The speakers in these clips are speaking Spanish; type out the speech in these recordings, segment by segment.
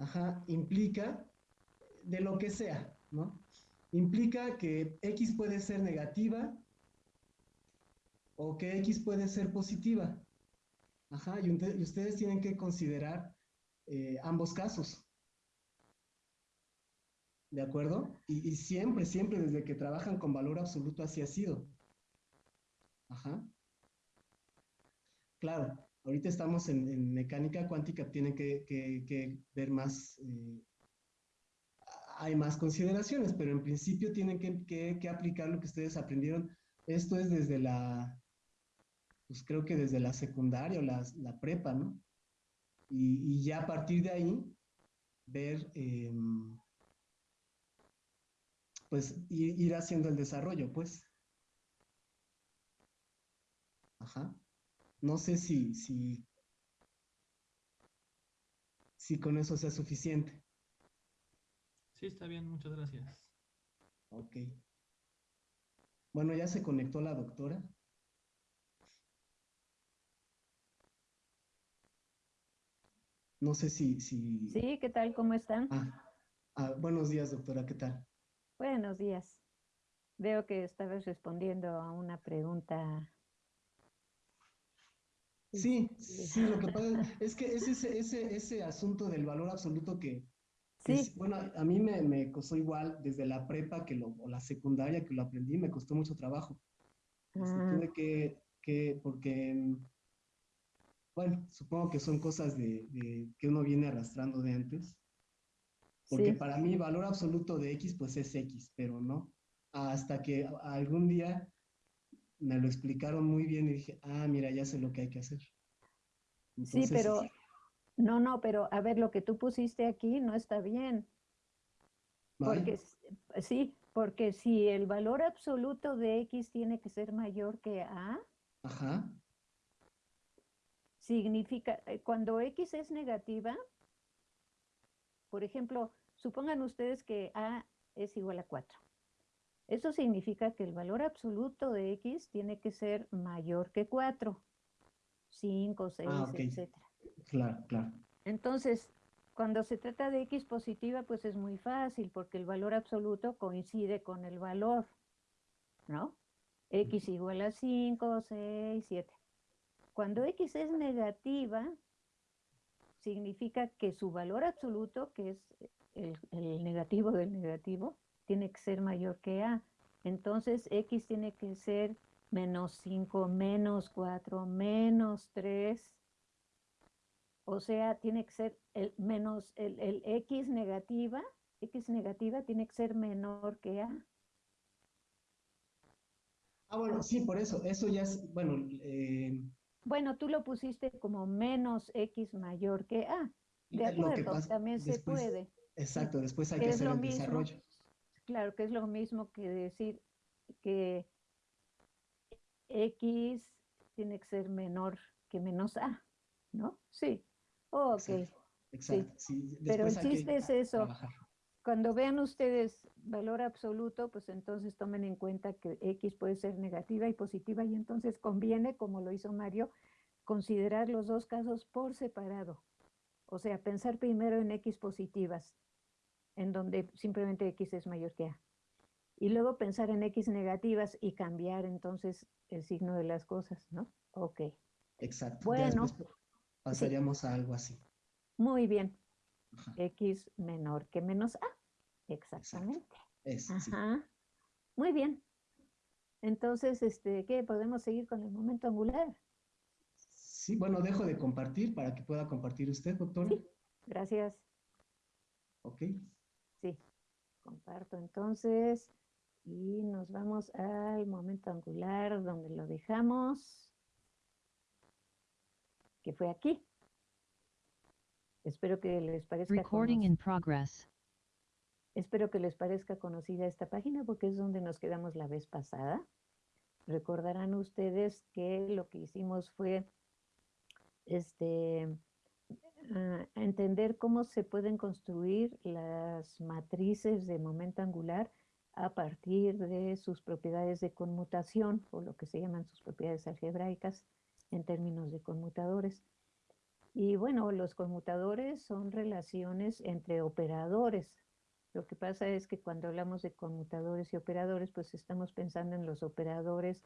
ajá, implica de lo que sea, ¿no? Implica que X puede ser negativa o que X puede ser positiva. Ajá, y, ustedes tienen que considerar eh, ambos casos. ¿De acuerdo? Y, siempre, siempre desde que trabajan con valor absoluto así ha sido. Ajá. Claro, ahorita estamos en, mecánica cuántica, tienen que, ver más, eh, hay más consideraciones, pero en principio tienen que, aplicar lo que ustedes aprendieron. Esto es desde la, pues creo que desde la secundaria o la, prepa, ¿no? Y, ya a partir de ahí, ver... Em, pues ir, haciendo el desarrollo, pues. Ajá. No sé si, si, si con eso sea suficiente. Sí, está bien, muchas gracias. Ok. Bueno, ya se conectó la doctora. No sé si... si... Sí, ¿qué tal? ¿Cómo están? Ah, ah, buenos días, doctora, ¿qué tal? Buenos días. Veo que estabas respondiendo a una pregunta. Sí, sí, lo que pasa es que es ese, ese, ese asunto del valor absoluto que, sí. bueno, a mí me, me, costó igual desde la prepa que lo, o la secundaria que lo aprendí, me costó mucho trabajo. Este, ah. tuve que, que, porque, bueno, supongo que son cosas de, de, que uno viene arrastrando de antes. Porque para mí valor absoluto de X pues es X, pero no. Hasta que algún día me lo explicaron muy bien y dije, ah, mira, ya sé lo que hay que hacer. sí, pero, no, no, pero a ver, lo que tú pusiste aquí no está bien. Porque, sí, porque si el valor absoluto de X tiene que ser mayor que A, Ajá. significa, eh, cuando X es negativa, por ejemplo, Supongan ustedes que A es igual a 4. Eso significa que el valor absoluto de X tiene que ser mayor que 4. 5, 6, ah, etc. Claro, claro. Entonces, cuando se trata de X positiva, pues es muy fácil porque el valor absoluto coincide con el valor, ¿no? X igual a 5, 6, 7. Cuando X es negativa, significa que su valor absoluto, que es el, negativo del negativo tiene que ser mayor que A. Entonces X tiene que ser menos 5, menos 4, menos 3. O sea, tiene que ser el menos el, el, X negativa, X negativa tiene que ser menor que A. Ah, bueno, sí, por eso, eso ya es, bueno. Eh, bueno, tú lo pusiste como menos X mayor que A. De acuerdo, también se puede. Exacto, después hay que hacer el desarrollo. Claro, que es lo mismo que decir que X tiene que ser menor que menos A, ¿no? Sí. ok. Exacto. Pero el chiste es eso. Cuando vean ustedes valor absoluto, pues entonces tomen en cuenta que X puede ser negativa y positiva y entonces conviene, como lo hizo Mario, considerar los dos casos por separado. O sea, pensar primero en X positivas, en donde simplemente X es mayor que A. Y luego pensar en X negativas y cambiar entonces el signo de las cosas, ¿no? Ok. Exacto. Bueno. Pasaríamos a algo así. Muy bien. X menor que menos A. Exactamente. Ajá. Muy bien. Entonces, este, ¿qué? ¿Podemos seguir con el momento angular? Sí, bueno, dejo de compartir para que pueda compartir usted, doctor. Sí, gracias. Ok. Comparto entonces y nos vamos al momento angular donde lo dejamos, que fue aquí. Espero que les parezca Recording in progress. Espero que les parezca conocida esta página porque es donde nos quedamos la vez pasada. Recordarán ustedes que lo que hicimos fue este, a entender cómo se pueden construir las matrices de momento angular a partir de sus propiedades de conmutación o lo que se llaman sus propiedades algebraicas en términos de conmutadores. Y bueno, los conmutadores son relaciones entre operadores. Lo que pasa es que cuando hablamos de conmutadores y operadores, pues estamos pensando en los operadores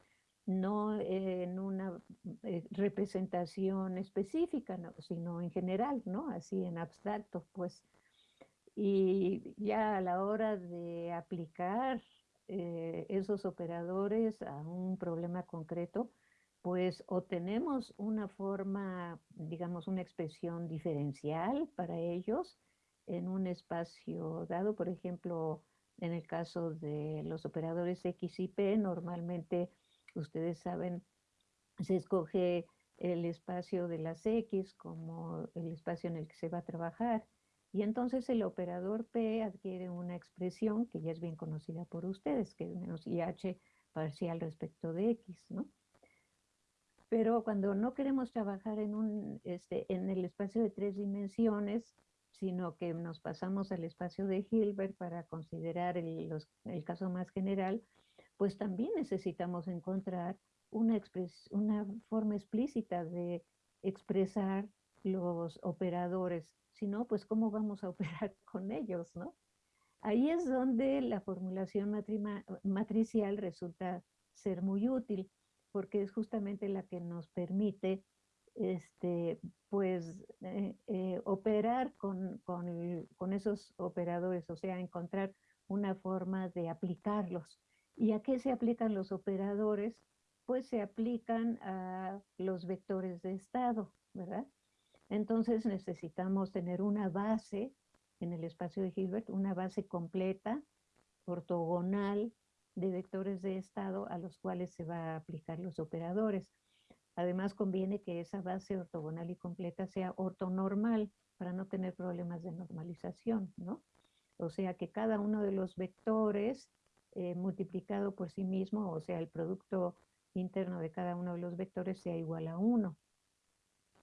no en una eh, representación específica, sino en general, ¿no? Así en abstracto, pues. Y ya a la hora de aplicar eh, esos operadores a un problema concreto, pues o tenemos una forma, digamos, una expresión diferencial para ellos en un espacio dado, por ejemplo, en el caso de los operadores X y P, normalmente ustedes saben, se escoge el espacio de las X como el espacio en el que se va a trabajar. Y entonces el operador P adquiere una expresión que ya es bien conocida por ustedes, que es menos IH parcial respecto de X, ¿no? Pero cuando no queremos trabajar en, un, este, en el espacio de tres dimensiones, sino que nos pasamos al espacio de Hilbert para considerar el, el caso más general, pues también necesitamos encontrar una, una forma explícita de expresar los operadores, si no, pues cómo vamos a operar con ellos, ¿no? Ahí es donde la formulación matricial resulta ser muy útil, porque es justamente la que nos permite este, pues, eh, eh, operar con, con, esos operadores, o sea, encontrar una forma de aplicarlos. ¿Y a qué se aplican los operadores? Pues se aplican a los vectores de estado, ¿verdad? Entonces necesitamos tener una base en el espacio de Hilbert, una base completa, ortogonal, de vectores de estado a los cuales se va a aplicar los operadores. Además conviene que esa base ortogonal y completa sea ortonormal para no tener problemas de normalización, ¿no? O sea que cada uno de los vectores eh, multiplicado por sí mismo, o sea, el producto interno de cada uno de los vectores sea igual a 1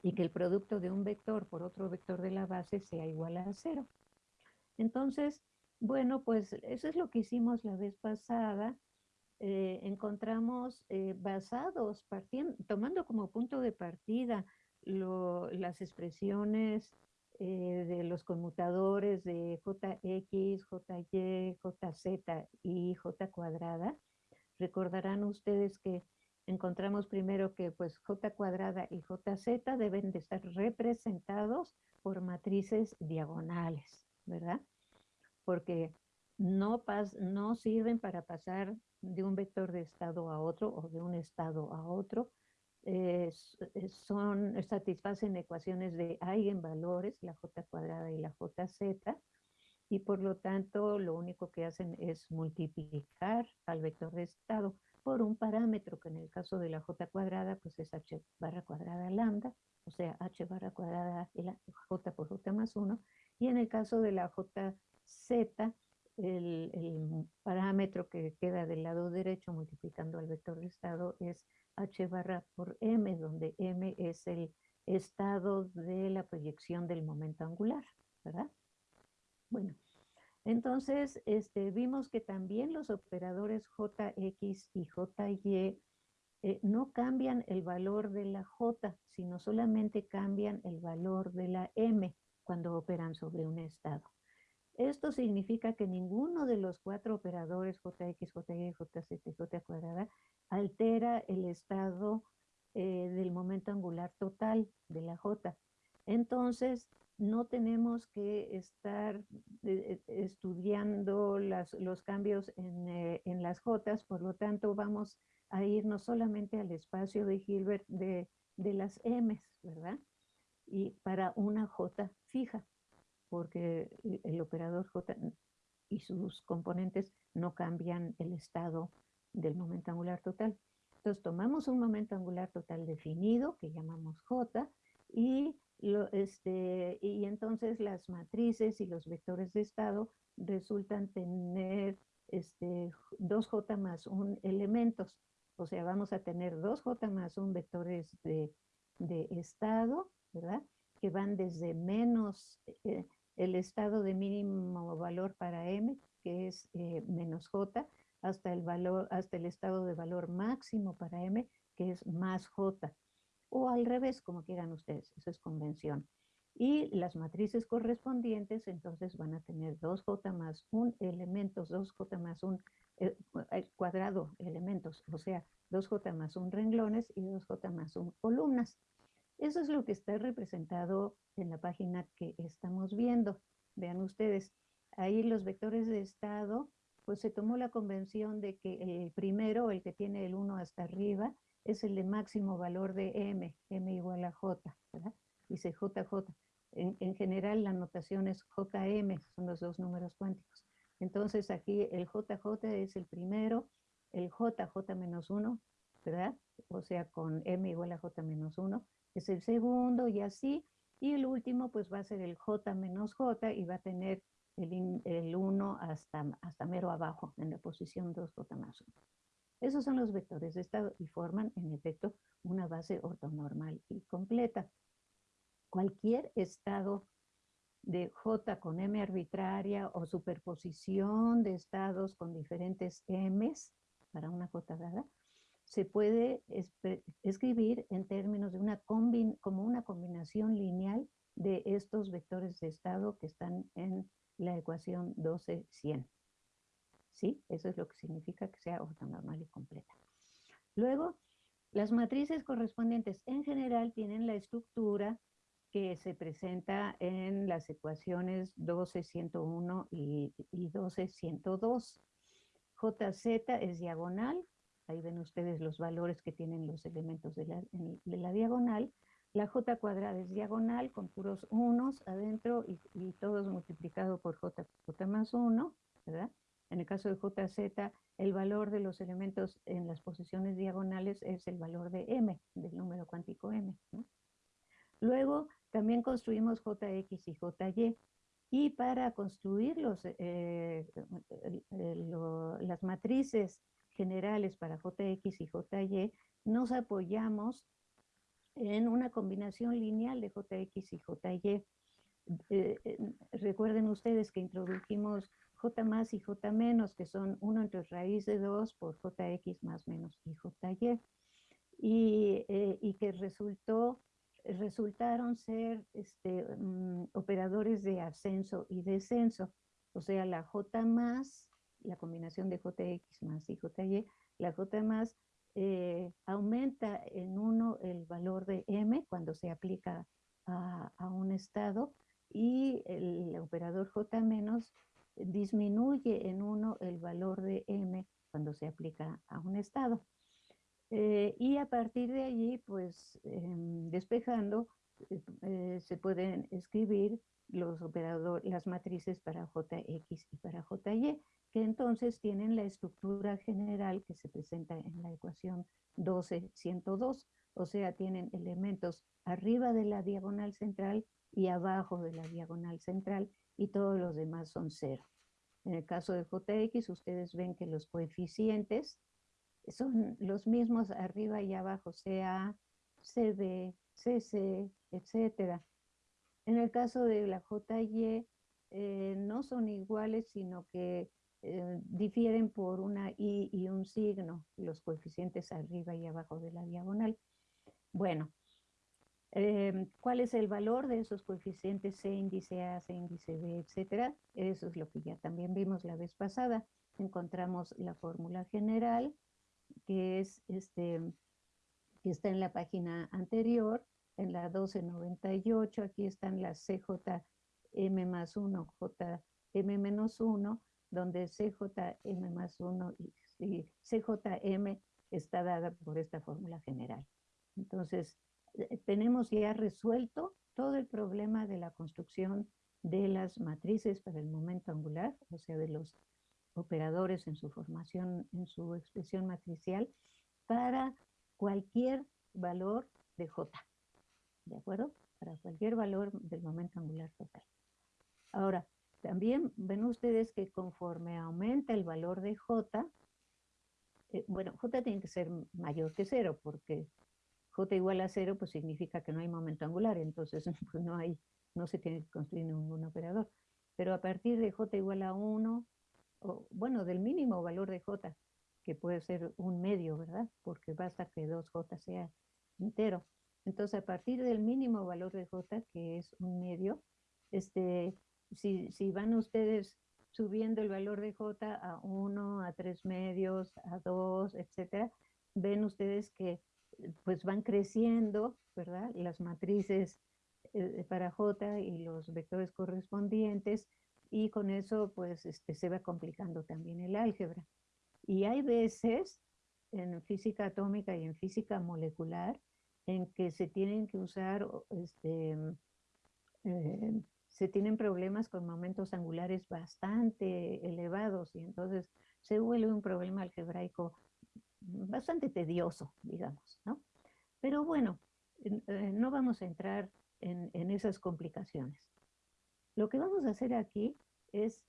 y que el producto de un vector por otro vector de la base sea igual a 0. Entonces, bueno, pues eso es lo que hicimos la vez pasada. Eh, encontramos eh, basados, partiendo, tomando como punto de partida las expresiones eh, de los conmutadores de JX, JY, JZ y J cuadrada, recordarán ustedes que encontramos primero que pues J cuadrada y JZ deben de estar representados por matrices diagonales, ¿verdad? Porque no, pas no sirven para pasar de un vector de estado a otro o de un estado a otro, eh, son, satisfacen ecuaciones de eigenvalores, la j cuadrada y la jz, y por lo tanto lo único que hacen es multiplicar al vector de estado por un parámetro que en el caso de la j cuadrada pues es h barra cuadrada lambda, o sea h barra cuadrada j por j más 1, y en el caso de la jz el, el parámetro que queda del lado derecho multiplicando al vector de estado es h barra por m, donde m es el estado de la proyección del momento angular, ¿verdad? Bueno, entonces este, vimos que también los operadores jx y jy eh, no cambian el valor de la j, sino solamente cambian el valor de la m cuando operan sobre un estado. Esto significa que ninguno de los cuatro operadores jx, jy, jz j cuadrada altera el estado eh, del momento angular total de la J. Entonces, no tenemos que estar eh, eh, estudiando los cambios en, las J, por lo tanto vamos a irnos solamente al espacio de Hilbert de, de las M, ¿verdad? Y para una J fija, porque el operador J y sus componentes no cambian el estado del momento angular total. Entonces tomamos un momento angular total definido, que llamamos J, y, este, y entonces las matrices y los vectores de estado resultan tener este, 2J más un elementos. O sea, vamos a tener 2J más un vectores de, de estado, ¿verdad? Que van desde menos eh, el estado de mínimo valor para M, que es eh, menos J, hasta el, valor, hasta el estado de valor máximo para M, que es más J. o al revés, como quieran ustedes, eso es convención. Y las matrices correspondientes entonces van a tener 2J más un elementos, 2J más un eh, cuadrado elementos, o sea, 2J más un renglones y 2J más un columnas. Eso es lo que está representado en la página que estamos viendo. Vean ustedes, ahí los vectores de estado, pues se tomó la convención de que el primero, el que tiene el 1 hasta arriba, es el de máximo valor de m, m igual a j, ¿verdad? Dice jj. En, en general la notación es jm, son los dos números cuánticos. Entonces aquí el jj es el primero, el jj menos 1, ¿verdad? O sea, con m igual a j menos 1, es el segundo y así. Y el último pues va a ser el j menos j y va a tener el, el 1 hasta, hasta mero abajo en la posición 2j más 1. Esos son los vectores de estado y forman en efecto una base ortonormal y completa. Cualquier estado de J con M arbitraria o superposición de estados con diferentes M's para una J dada, se puede escribir en términos de una como una combinación lineal de estos vectores de estado que están en la ecuación 12-100. ¿Sí? Eso es lo que significa que sea ortonormal y completa. Luego, las matrices correspondientes en general tienen la estructura que se presenta en las ecuaciones 12-101 y, y 12-102. JZ es diagonal, ahí ven ustedes los valores que tienen los elementos de la, de la diagonal. La J cuadrada es diagonal con puros unos adentro y, todos multiplicado por J, J más 1, ¿verdad? En el caso de JZ, el valor de los elementos en las posiciones diagonales es el valor de M, del número cuántico M. Luego, también construimos JX y JY. Y para construir los, eh, las matrices generales para JX y JY, nos apoyamos en una combinación lineal de JX y JY. Eh, recuerden ustedes que introdujimos J más y J menos, que son 1 entre raíz de 2 por JX más menos y JY. Y, eh, y que resultó resultaron ser este, mm, operadores de ascenso y descenso. O sea, la J más, la combinación de JX más y JY, la J más eh, aumenta en uno el valor de M cuando se aplica a, a un estado y el operador J menos disminuye en uno el valor de M cuando se aplica a un estado. Eh, y a partir de allí, pues em, despejando, eh, se pueden escribir los operadores, las matrices para JX y para JY, que entonces tienen la estructura general que se presenta en la ecuación 12-102, o sea, tienen elementos arriba de la diagonal central y abajo de la diagonal central, y todos los demás son cero. En el caso de JX, ustedes ven que los coeficientes son los mismos arriba y abajo, CA, CB, CC, etc. En el caso de la JY, eh, no son iguales, sino que eh, difieren por una I y un signo, los coeficientes arriba y abajo de la diagonal. Bueno, em, ¿cuál es el valor de esos coeficientes C índice A, C índice B, etcétera? Eso es lo que ya también vimos la vez pasada. Encontramos la fórmula general, que es este, que está en la página anterior, en la 1298, aquí están las CJM más 1, JM menos 1, donde CJM más 1 y, CJM está dada por esta fórmula general. Entonces, eh, tenemos ya resuelto todo el problema de la construcción de las matrices para el momento angular, o sea, de los operadores en su formación, en su expresión matricial, para cualquier valor de J. ¿De acuerdo? Para cualquier valor del momento angular total. Ahora, también ven ustedes que conforme aumenta el valor de J, eh, bueno, J tiene que ser mayor que cero, porque J igual a cero, pues significa que no hay momento angular, entonces pues no, hay, no se tiene que construir ningún operador. Pero a partir de J igual a 1, o, bueno, del mínimo valor de J, que puede ser un medio, ¿verdad? Porque basta que 2J sea entero. Entonces, a partir del mínimo valor de J, que es un medio, este, si, si van ustedes subiendo el valor de J a 1, a 3 medios, a 2, etcétera, ven ustedes que pues van creciendo, ¿verdad? Las matrices eh, para J y los vectores correspondientes y con eso pues este, se va complicando también el álgebra. Y hay veces en física atómica y en física molecular en que se tienen que usar, este, eh, se tienen problemas con momentos angulares bastante elevados y entonces se vuelve un problema algebraico bastante tedioso, digamos, ¿no? Pero bueno, eh, no vamos a entrar en, en esas complicaciones. Lo que vamos a hacer aquí es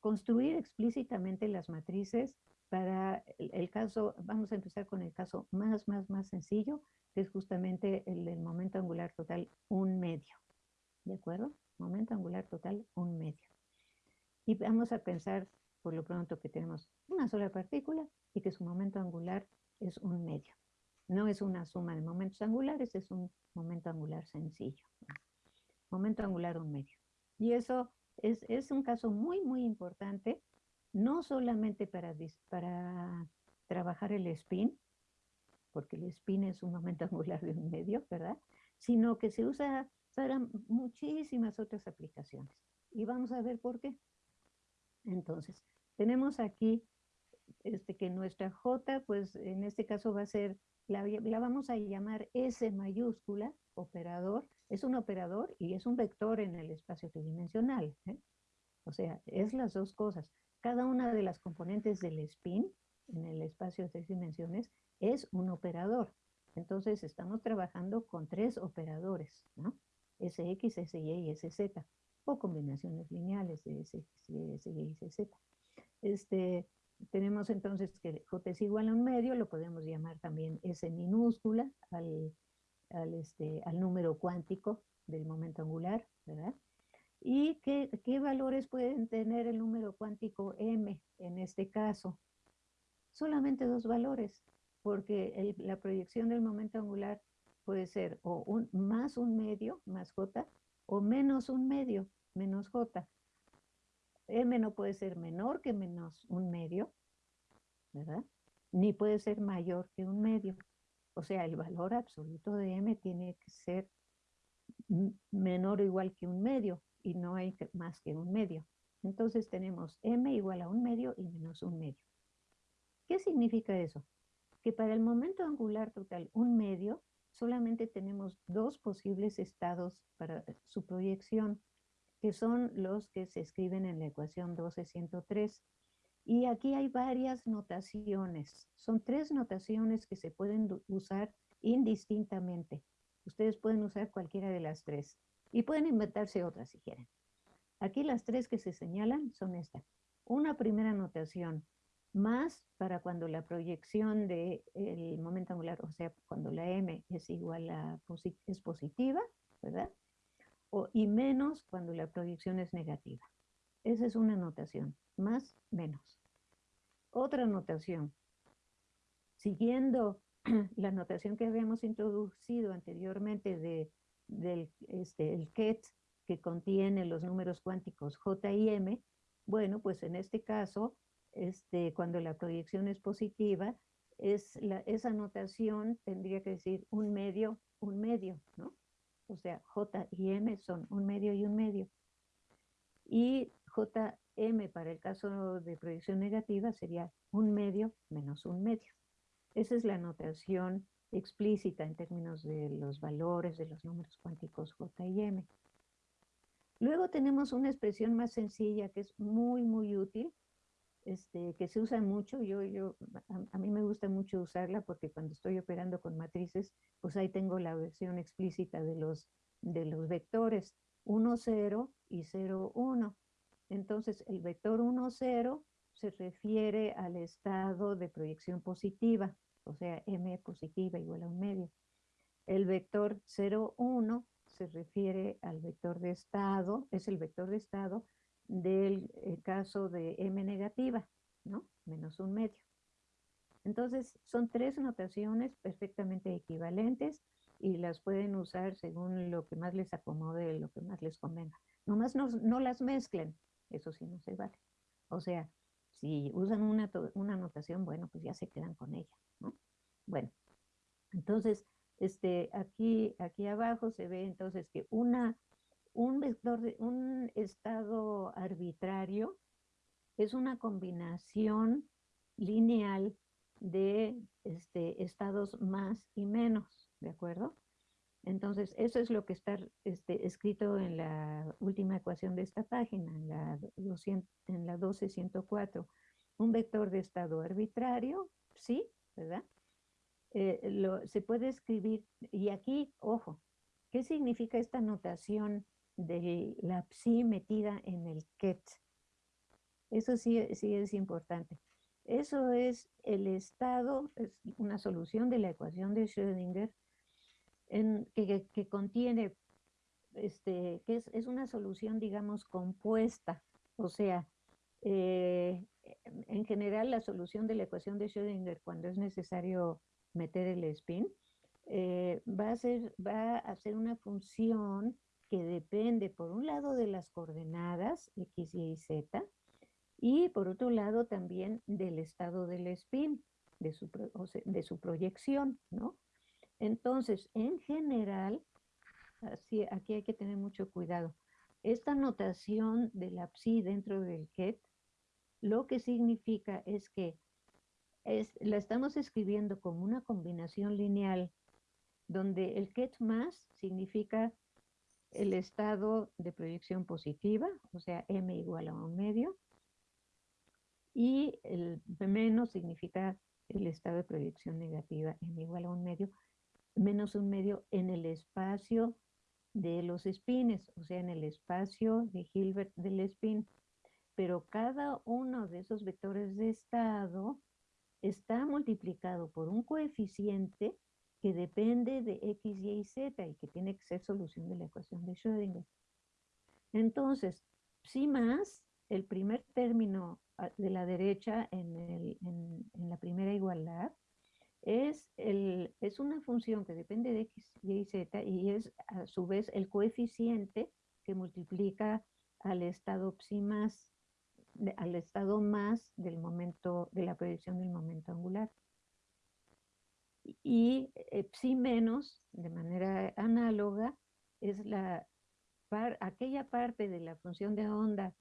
construir explícitamente las matrices para el, caso, vamos a empezar con el caso más, más, más sencillo, que es justamente el del momento angular total un medio. ¿De acuerdo? Momento angular total un medio. Y vamos a pensar por lo pronto que tenemos una sola partícula y que su momento angular es un medio. No es una suma de momentos angulares, es un momento angular sencillo. Momento angular un medio. Y eso es, es un caso muy, muy importante no solamente para, para trabajar el spin, porque el spin es un momento angular de un medio, ¿verdad? Sino que se usa para muchísimas otras aplicaciones. Y vamos a ver por qué. Entonces, tenemos aquí este, que nuestra J, pues en este caso va a ser, la, vamos a llamar S mayúscula, operador, es un operador y es un vector en el espacio tridimensional. ¿eh? O sea, es las dos cosas. Cada una de las componentes del spin en el espacio de tres dimensiones es un operador. Entonces estamos trabajando con tres operadores, ¿no? SX, SY y SZ, o combinaciones lineales de SX, SY y SZ. Este, tenemos entonces que J es igual a un medio, lo podemos llamar también S minúscula al, este, al número cuántico del momento angular, ¿verdad? ¿Y qué, valores pueden tener el número cuántico m en este caso? Solamente dos valores, porque la proyección del momento angular puede ser o un, más un medio, más j, o menos un medio, menos j. m no puede ser menor que menos un medio, ¿verdad? Ni puede ser mayor que un medio. O sea, el valor absoluto de m tiene que ser menor o igual que un medio y no hay más que un medio. Entonces tenemos m igual a un medio y menos un medio. ¿Qué significa eso? Que para el momento angular total un medio, solamente tenemos dos posibles estados para su proyección, que son los que se escriben en la ecuación 1203. Y aquí hay varias notaciones. Son tres notaciones que se pueden usar indistintamente. Ustedes pueden usar cualquiera de las tres. Y pueden inventarse otras si quieren. Aquí las tres que se señalan son estas. Una primera notación, más para cuando la proyección del momento angular, o sea, cuando la m es igual a es positiva, ¿verdad? O, y menos cuando la proyección es negativa. Esa es una notación, más, menos. Otra notación, siguiendo la notación que habíamos introducido anteriormente de del este, el KET que contiene los números cuánticos J y M, bueno, pues en este caso, este, cuando la proyección es positiva, es la, esa notación tendría que decir un medio, un medio, ¿no? O sea, J y M son un medio y un medio. Y JM para el caso de proyección negativa sería un medio menos un medio. Esa es la notación explícita en términos de los valores de los números cuánticos J y M. Luego tenemos una expresión más sencilla que es muy, muy útil, este, que se usa mucho. Yo, yo, a, mí me gusta mucho usarla porque cuando estoy operando con matrices, pues ahí tengo la versión explícita de los, de los vectores 1, 0 y 0, 1. Entonces, el vector 1, 0 se refiere al estado de proyección positiva o sea, m positiva igual a un medio. El vector 0, 1 se refiere al vector de estado, es el vector de estado del caso de m negativa, ¿no? Menos un medio. Entonces, son tres notaciones perfectamente equivalentes y las pueden usar según lo que más les acomode, lo que más les convenga. Nomás no, no las mezclen, eso sí no se vale. O sea, si usan una, una notación, bueno, pues ya se quedan con ella, ¿no? Bueno, entonces, este, aquí, aquí abajo se ve entonces que una, un vector de un estado arbitrario es una combinación lineal de este, estados más y menos, ¿de acuerdo? Entonces, eso es lo que está este, escrito en la última ecuación de esta página, en la, 200, en la 12104. Un vector de estado arbitrario, sí, ¿verdad? Eh, lo, se puede escribir, y aquí, ojo, ¿qué significa esta notación de la psi metida en el ket? Eso sí, sí es importante. Eso es el estado, es una solución de la ecuación de Schrödinger en, que, que, contiene, este, que es, es, una solución, digamos, compuesta. O sea, eh, en general la solución de la ecuación de Schrödinger cuando es necesario meter el spin, eh, va, a ser, va a ser una función que depende por un lado de las coordenadas x, y, z, y por otro lado también del estado del spin, de su, de su proyección, ¿no? Entonces, en general, así, aquí hay que tener mucho cuidado. Esta notación de la psi dentro del ket, lo que significa es que es, la estamos escribiendo como una combinación lineal, donde el ket más significa el estado de proyección positiva, o sea, m igual a un medio, y el menos significa el estado de proyección negativa m igual a un medio, menos un medio en el espacio de los espines, o sea, en el espacio de Hilbert del spin. Pero cada uno de esos vectores de estado está multiplicado por un coeficiente que depende de x, y y z y que tiene que ser solución de la ecuación de Schrödinger. Entonces, psi más, el primer término ah, de la derecha en, la primera igualdad, es, es una función que depende de x, y y z y es a su vez el coeficiente que multiplica al estado psi más al estado más del momento, de la proyección del momento angular. Y eh, psi menos, de manera análoga, es la aquella parte de la función de onda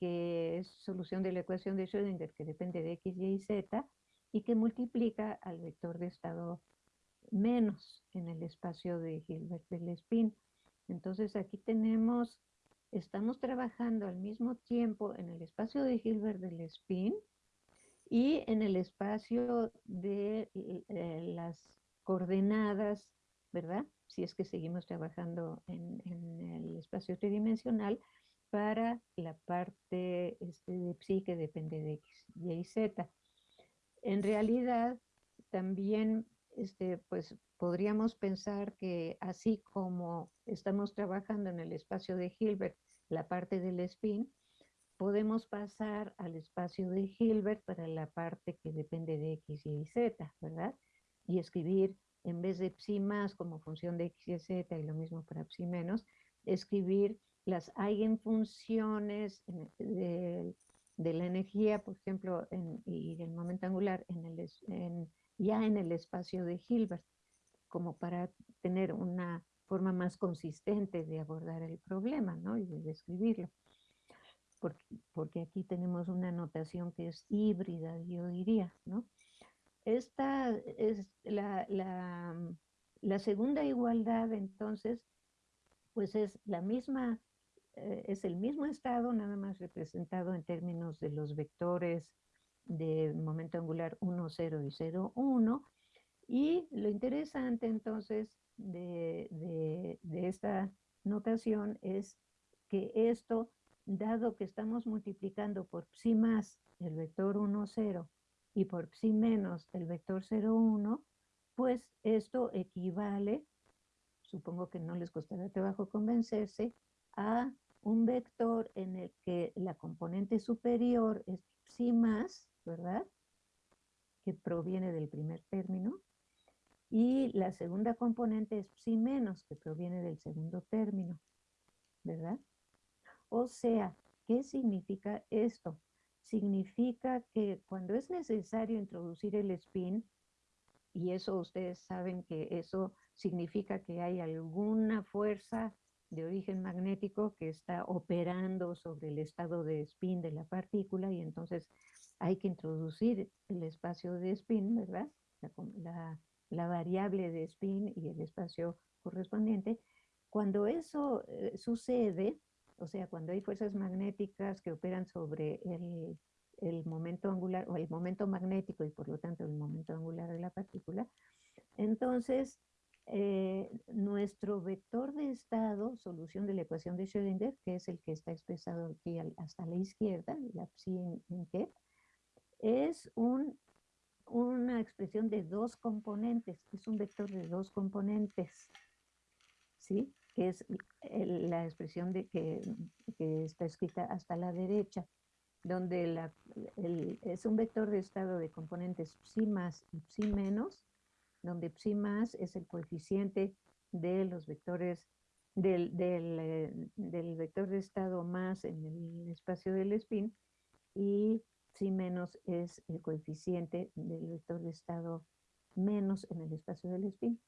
que es solución de la ecuación de Schrödinger que depende de x, y, z y que multiplica al vector de estado menos en el espacio de Hilbert del spin. Entonces aquí tenemos estamos trabajando al mismo tiempo en el espacio de Hilbert del spin y en el espacio de eh, las coordenadas, ¿verdad? Si es que seguimos trabajando en, el espacio tridimensional para la parte este, de psi que depende de x, y y z. En realidad, también este, pues podríamos pensar que así como estamos trabajando en el espacio de Hilbert, la parte del spin, podemos pasar al espacio de Hilbert para la parte que depende de x, y z, ¿verdad? Y escribir, en vez de psi más como función de x y z, y lo mismo para psi menos, escribir las eigenfunciones de, de la energía, por ejemplo, y del momento angular en el, en, ya en el espacio de Hilbert, como para tener una forma más consistente de abordar el problema, ¿no? Y de describirlo. Porque, porque aquí tenemos una notación que es híbrida, yo diría, ¿no? Esta es la, la, la segunda igualdad, entonces, pues es la misma, eh, es el mismo estado, nada más representado en términos de los vectores de momento angular 1, 0 y 0, 1. Y lo interesante entonces de, de, esta notación es que esto, dado que estamos multiplicando por psi más el vector 1, 0 y por psi menos el vector 0, 1, pues esto equivale, supongo que no les costará trabajo convencerse, a un vector en el que la componente superior es psi más ¿verdad? que proviene del primer término, y la segunda componente es psi menos, que proviene del segundo término, ¿verdad? O sea, ¿qué significa esto? Significa que cuando es necesario introducir el spin, y eso ustedes saben que eso significa que hay alguna fuerza de origen magnético que está operando sobre el estado de spin de la partícula y entonces hay que introducir el espacio de spin, ¿verdad? La, variable de spin y el espacio correspondiente. Cuando eso eh, sucede, o sea, cuando hay fuerzas magnéticas que operan sobre el, momento angular o el momento magnético y por lo tanto el momento angular de la partícula, entonces eh, nuestro vector de estado, solución de la ecuación de Schrödinger, que es el que está expresado aquí hasta la izquierda, la psi en, en es un, una expresión de dos componentes, es un vector de dos componentes, ¿sí? Que es la expresión de que, está escrita hasta la derecha, donde es un vector de estado de componentes psi más y psi menos, donde psi más es el coeficiente de los vectores del, eh, del, vector de estado más en el espacio del spin y psi menos es el coeficiente del vector de estado menos en el espacio del spin.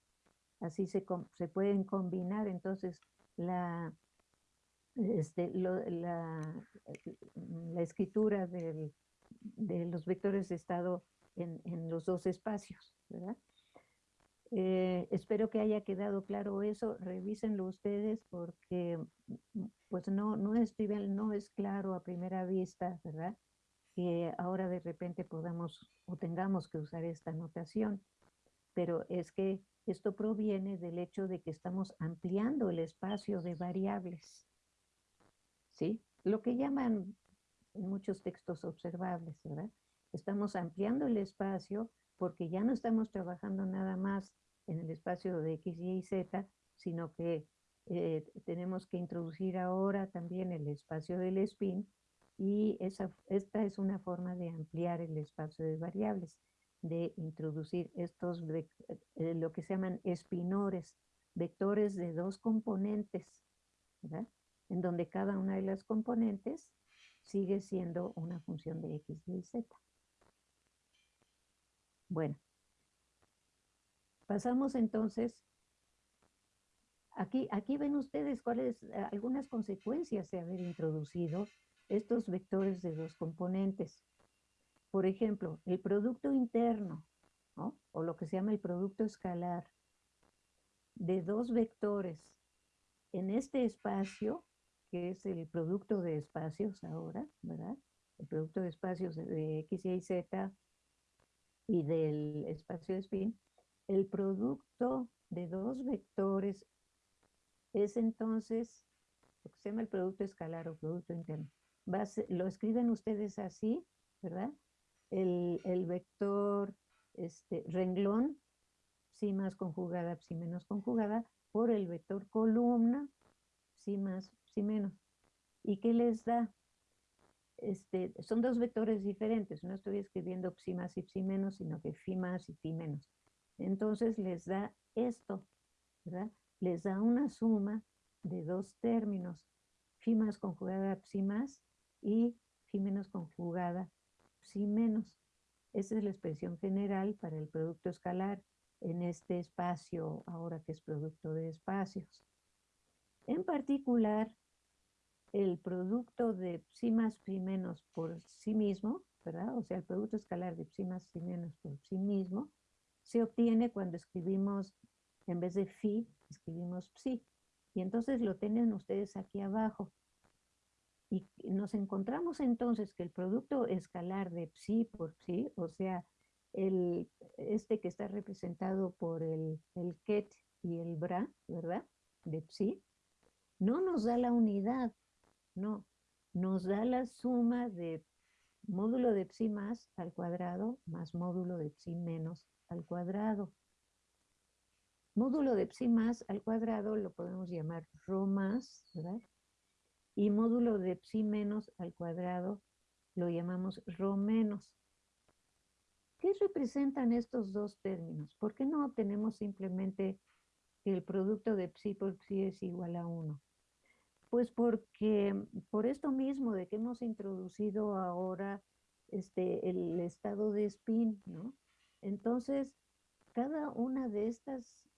Así se, se pueden combinar entonces la, este, la, la, escritura del, de los vectores de estado en, en los dos espacios, ¿verdad? Eh, espero que haya quedado claro eso, revísenlo ustedes porque pues no, no, es no es claro a primera vista, ¿verdad? Que ahora de repente podamos o tengamos que usar esta notación, pero es que esto proviene del hecho de que estamos ampliando el espacio de variables, ¿sí? Lo que llaman en muchos textos observables, ¿verdad? Estamos ampliando el espacio porque ya no estamos trabajando nada más en el espacio de X, Y Z, sino que eh, tenemos que introducir ahora también el espacio del spin y esa, esta es una forma de ampliar el espacio de variables, de introducir estos, eh, lo que se llaman espinores, vectores de dos componentes, ¿verdad? En donde cada una de las componentes sigue siendo una función de X, Y, Z. Bueno, Pasamos entonces, aquí, aquí ven ustedes cuáles, algunas consecuencias de haber introducido estos vectores de dos componentes. Por ejemplo, el producto interno, o lo que se llama el producto escalar, de dos vectores en este espacio, que es el producto de espacios ahora, ¿verdad? El producto de espacios de X, Y, Z y del espacio spin, el producto de dos vectores es entonces lo que se llama el producto escalar o producto interno. lo escriben ustedes así, ¿verdad? El, vector este, renglón, psi más conjugada, psi menos conjugada, por el vector columna, psi más, psi menos. ¿Y qué les da? Este, son dos vectores diferentes. No estoy escribiendo psi más y psi menos, sino que phi más y phi menos. Entonces les da esto, ¿verdad? Les da una suma de dos términos, phi más conjugada psi más y phi menos conjugada psi menos. Esa es la expresión general para el producto escalar en este espacio, ahora que es producto de espacios. En particular, el producto de psi más phi menos por sí mismo, ¿verdad? O sea, el producto escalar de psi más phi menos por sí mismo, se obtiene cuando escribimos, en vez de phi, escribimos psi. Y entonces lo tienen ustedes aquí abajo. Y nos encontramos entonces que el producto escalar de psi por psi, o sea, el, este que está representado por el, el ket y el bra, ¿verdad? De psi, no nos da la unidad, no, nos da la suma de módulo de psi más al cuadrado más módulo de psi menos al cuadrado. Módulo de psi más al cuadrado lo podemos llamar rho más, ¿verdad? Y módulo de psi menos al cuadrado lo llamamos rho menos. ¿qué representan estos dos términos? ¿Por qué no obtenemos simplemente que el producto de psi por psi es igual a 1? Pues porque por esto mismo de que hemos introducido ahora este, el estado de spin, ¿no? Entonces, cada una de estas,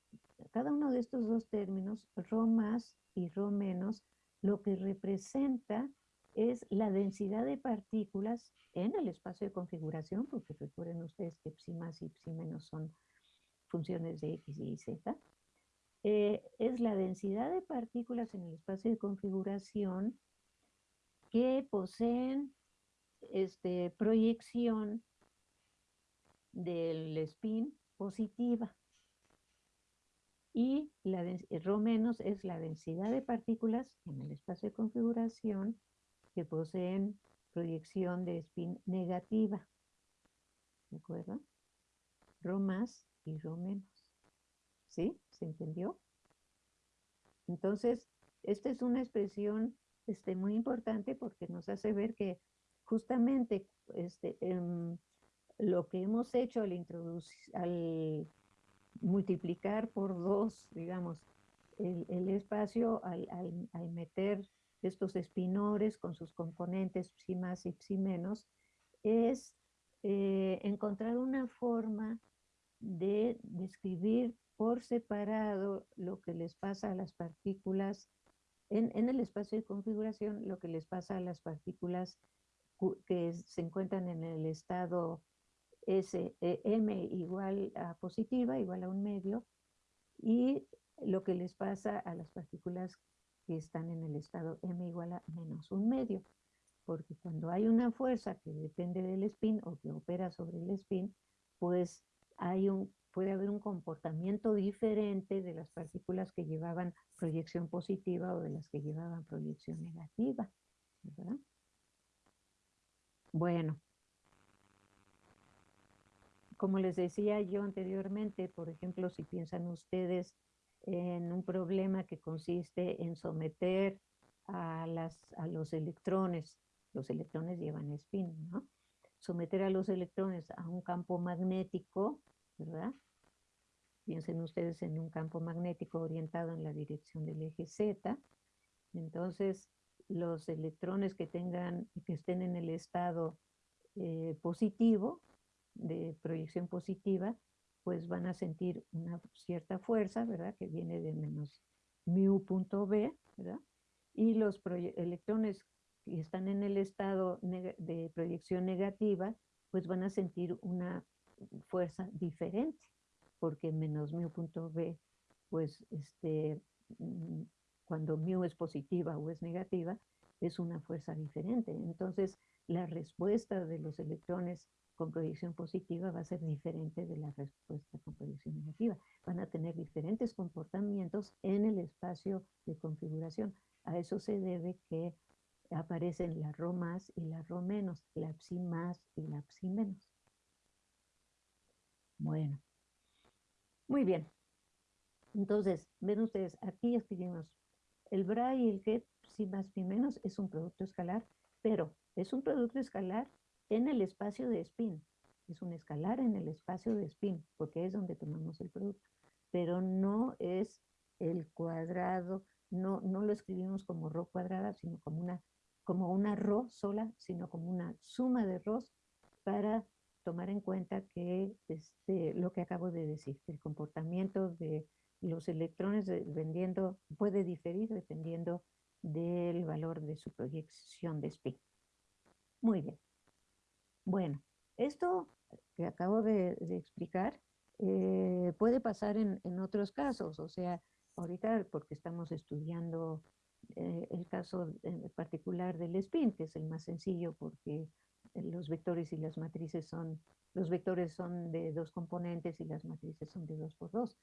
cada uno de estos dos términos, ρ más y ρ menos, lo que representa es la densidad de partículas en el espacio de configuración, porque recuerden ustedes que psi más y psi menos son funciones de x y z, eh, es la densidad de partículas en el espacio de configuración que poseen este, proyección del spin positiva. Y la ρ menos es la densidad de partículas en el espacio de configuración que poseen proyección de spin negativa. ¿De acuerdo? Rho más y Rho menos. ¿Sí? ¿Se entendió? Entonces, esta es una expresión este, muy importante porque nos hace ver que justamente este, em, lo que hemos hecho al, introducir, al multiplicar por dos, digamos, el, espacio, al, al meter estos espinores con sus componentes psi más y psi menos, es eh, encontrar una forma de describir por separado lo que les pasa a las partículas en, en, el espacio de configuración, lo que les pasa a las partículas que se encuentran en el estado S, e, M igual a positiva, igual a un medio, y lo que les pasa a las partículas que están en el estado m igual a menos un medio, porque cuando hay una fuerza que depende del spin o que opera sobre el spin, pues hay un, puede haber un comportamiento diferente de las partículas que llevaban proyección positiva o de las que llevaban proyección negativa, ¿verdad? Bueno, como les decía yo anteriormente, por ejemplo, si piensan ustedes en un problema que consiste en someter a, los electrones, los electrones llevan spin, ¿no? Someter a los electrones a un campo magnético, ¿verdad? Piensen ustedes en un campo magnético orientado en la dirección del eje Z. Entonces, los electrones que tengan, que estén en el estado eh, positivo, de proyección positiva, pues van a sentir una cierta fuerza, ¿verdad? Que viene de menos mu punto B, ¿verdad? Y los electrones que están en el estado de proyección negativa, pues van a sentir una fuerza diferente, porque menos mu punto B, pues este, mm, cuando mu es positiva o es negativa, es una fuerza diferente. Entonces, la respuesta de los electrones con proyección positiva va a ser diferente de la respuesta con proyección negativa. Van a tener diferentes comportamientos en el espacio de configuración. A eso se debe que aparecen la ρ más y la ρ menos, la psi más y la psi menos. Bueno, muy bien. Entonces, ven ustedes, aquí escribimos el bra y el get psi más psi menos es un producto escalar, pero es un producto escalar en el espacio de spin. Es un escalar en el espacio de spin, porque es donde tomamos el producto. Pero no es el cuadrado, no, no lo escribimos como ro cuadrada, sino como una, como una rho sola, sino como una suma de rho para tomar en cuenta que este, lo que acabo de decir, el comportamiento de los electrones dependiendo, puede diferir dependiendo del valor de su proyección de spin. Muy bien. Bueno, esto que acabo de, explicar eh, puede pasar en, otros casos, o sea, ahorita porque estamos estudiando eh, el caso en particular del spin, que es el más sencillo porque los vectores y las matrices son, los vectores son de dos componentes y las matrices son de dos por dos,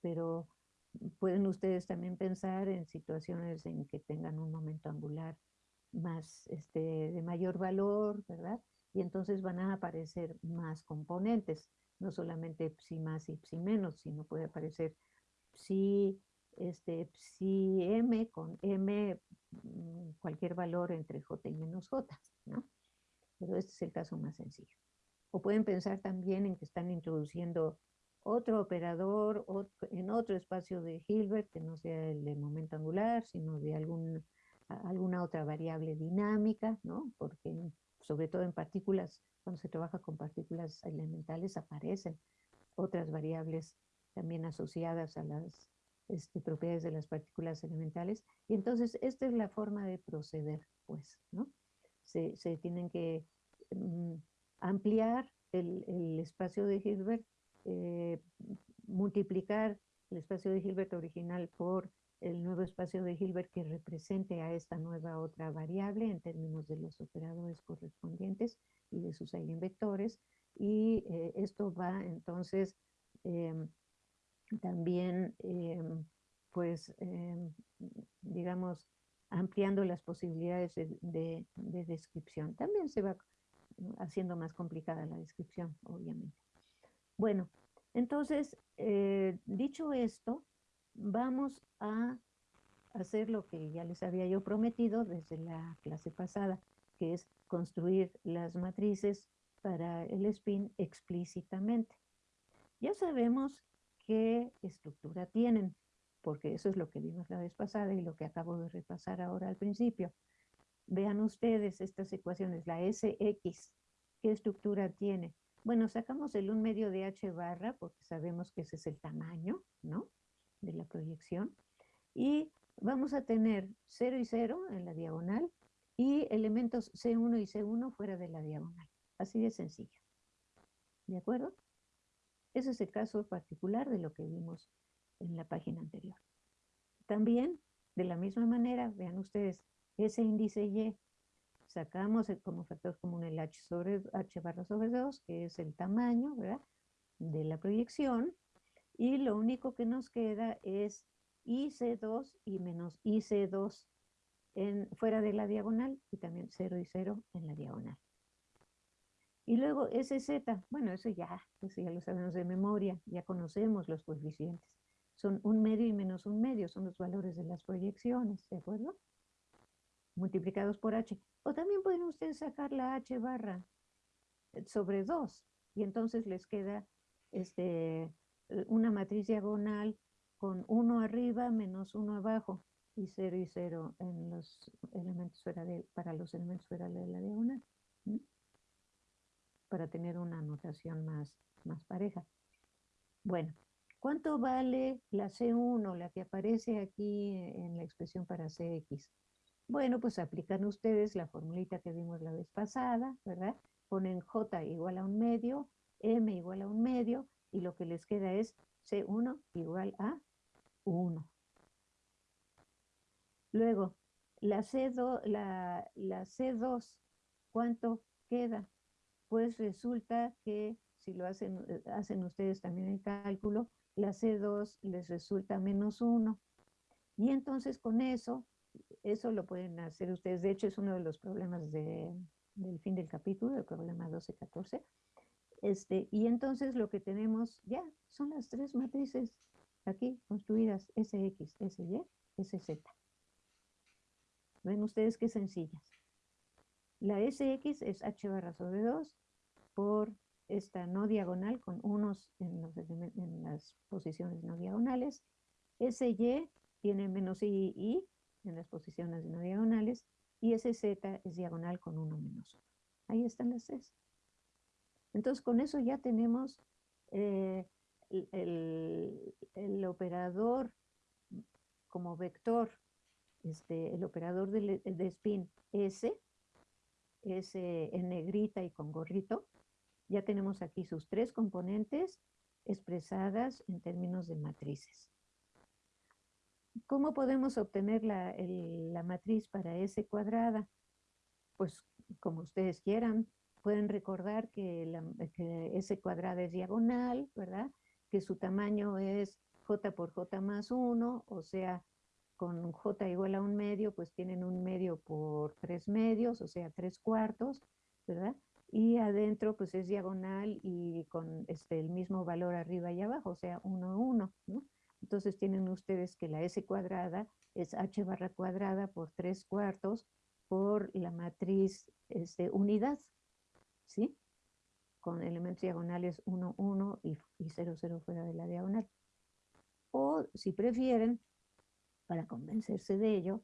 pero pueden ustedes también pensar en situaciones en que tengan un momento angular más, este, de mayor valor, ¿verdad? Y entonces van a aparecer más componentes, no solamente psi más y psi menos, sino puede aparecer psi, este, psi m con m, mm, cualquier valor entre j y menos j, ¿no? Pero este es el caso más sencillo. O pueden pensar también en que están introduciendo otro operador en otro espacio de Hilbert, que no sea el de momento angular, sino de algún, alguna otra variable dinámica, ¿no? Porque sobre todo en partículas, cuando se trabaja con partículas elementales, aparecen otras variables también asociadas a las este, propiedades de las partículas elementales. Y entonces esta es la forma de proceder, pues, ¿no? Se, tienen que mm, ampliar el, el, espacio de Hilbert eh, multiplicar el espacio de Hilbert original por el nuevo espacio de Hilbert que represente a esta nueva otra variable en términos de los operadores correspondientes y de sus eigenvectores. Y eh, esto va entonces em, también, em, pues, em, digamos, ampliando las posibilidades de descripción. También se va haciendo más complicada la descripción, obviamente. Bueno, entonces, eh, dicho esto, vamos a hacer lo que ya les había yo prometido desde la clase pasada, que es construir las matrices para el spin explícitamente. Ya sabemos qué estructura tienen, porque eso es lo que vimos la vez pasada y lo que acabo de repasar ahora al principio. Vean ustedes estas ecuaciones, la SX, ¿qué estructura tiene? Bueno, sacamos el 1 medio de h barra porque sabemos que ese es el tamaño, ¿no? De la proyección. Y vamos a tener 0 y 0 en la diagonal y elementos C1 y C1 fuera de la diagonal. Así de sencillo. ¿De acuerdo? Ese es el caso particular de lo que vimos en la página anterior. También, de la misma manera, vean ustedes, ese índice Y sacamos como factor común el h, sobre, h barra sobre 2, que es el tamaño de la proyección, y lo único que nos queda es IC2 y menos IC2 en, fuera de la diagonal y también 0 y 0 en la diagonal. Y luego SZ, bueno, eso ya, eso ya lo sabemos de memoria, ya conocemos los coeficientes. Son un medio y menos un medio, son los valores de las proyecciones, ¿de acuerdo? multiplicados por h. O también pueden ustedes sacar la h barra eh, sobre 2 y entonces les queda este, una matriz diagonal con 1 arriba menos 1 abajo y 0 y 0 en los elementos fuera de, para los elementos fuera de la diagonal. Para tener una notación más, más pareja. Bueno, ¿cuánto vale la C1, la que aparece aquí en la expresión para CX? Bueno, pues aplican ustedes la formulita que vimos la vez pasada, ¿verdad? Ponen J igual a un medio, M igual a un medio, y lo que les queda es C1 igual a 1. Luego, la, C2, la, la C2, ¿cuánto queda? Pues resulta que si lo hacen, eh, hacen ustedes también el cálculo, la C2 les resulta menos 1. Y entonces con eso eso lo pueden hacer ustedes. De hecho, es uno de los problemas del fin del capítulo, el problema 12-14. Este, y entonces lo que tenemos ya son las tres matrices aquí construidas, SX, SY, SZ. Ven ustedes qué sencillas. La SX es H barra sobre 2 por esta no diagonal con unos en, las posiciones no diagonales. SY tiene menos I, I en las posiciones no diagonales y ese z es diagonal con 1 menos 1. Ahí están las tres. Entonces con eso ya tenemos eh, el, operador como vector, este, el operador de, de spin S, S en negrita y con gorrito. Ya tenemos aquí sus tres componentes expresadas en términos de matrices. ¿Cómo podemos obtener la, matriz para S cuadrada? Pues como ustedes quieran. Pueden recordar que, la, S cuadrada es diagonal, ¿verdad? Que su tamaño es J por J más 1, o sea, con J igual a un medio, pues tienen un medio por tres medios, o sea, tres cuartos, ¿verdad? Y adentro, pues es diagonal y con este, el mismo valor arriba y abajo, o sea, 1, 1, ¿no? Entonces tienen ustedes que la S cuadrada es H barra cuadrada por 3 cuartos por la matriz este, unidad, ¿sí? con elementos diagonales 1, 1 y, y 0, 0 fuera de la diagonal. O si prefieren, para convencerse de ello,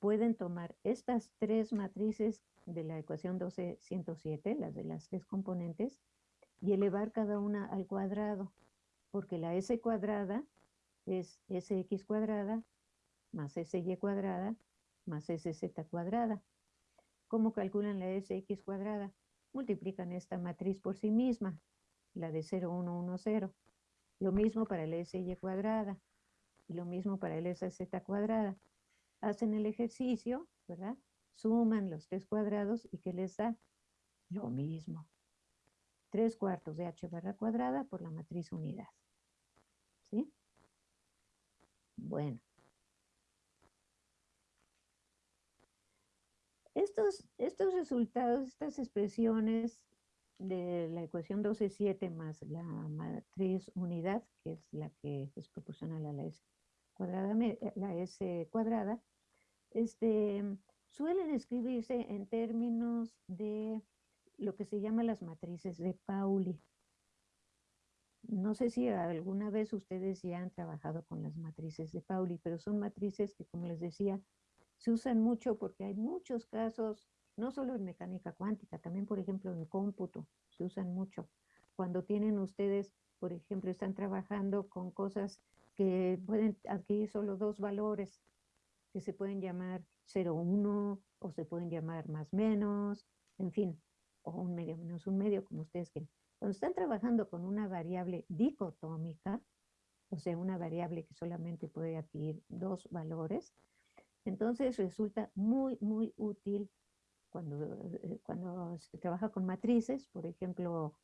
pueden tomar estas tres matrices de la ecuación 12-107, las de las tres componentes, y elevar cada una al cuadrado, porque la s cuadrada es sx cuadrada más sy cuadrada más sz cuadrada. ¿Cómo calculan la sx cuadrada? Multiplican esta matriz por sí misma, la de 0, 1, 1, 0. Lo mismo para la sy cuadrada, y lo mismo para el sz cuadrada. Hacen el ejercicio, ¿verdad? Suman los tres cuadrados y ¿qué les da? Lo mismo. 3 cuartos de h barra cuadrada por la matriz unidad. ¿Sí? Bueno. Estos, estos resultados, estas expresiones de la ecuación 12.7 más la matriz unidad, que es la que es proporcional a la S cuadrada, la S cuadrada, este, suelen escribirse en términos de lo que se llama las matrices de Pauli. No sé si alguna vez ustedes ya han trabajado con las matrices de Pauli, pero son matrices que, como les decía, se usan mucho porque hay muchos casos, no solo en mecánica cuántica, también, por ejemplo, en cómputo, se usan mucho. Cuando tienen ustedes, por ejemplo, están trabajando con cosas que pueden adquirir solo dos valores, que se pueden llamar 0, 1, o se pueden llamar más menos, en fin, o un medio menos un medio, como ustedes quieren. Cuando están trabajando con una variable dicotómica, o sea, una variable que solamente puede adquirir dos valores, entonces resulta muy, muy útil cuando, eh, cuando se trabaja con matrices, por ejemplo,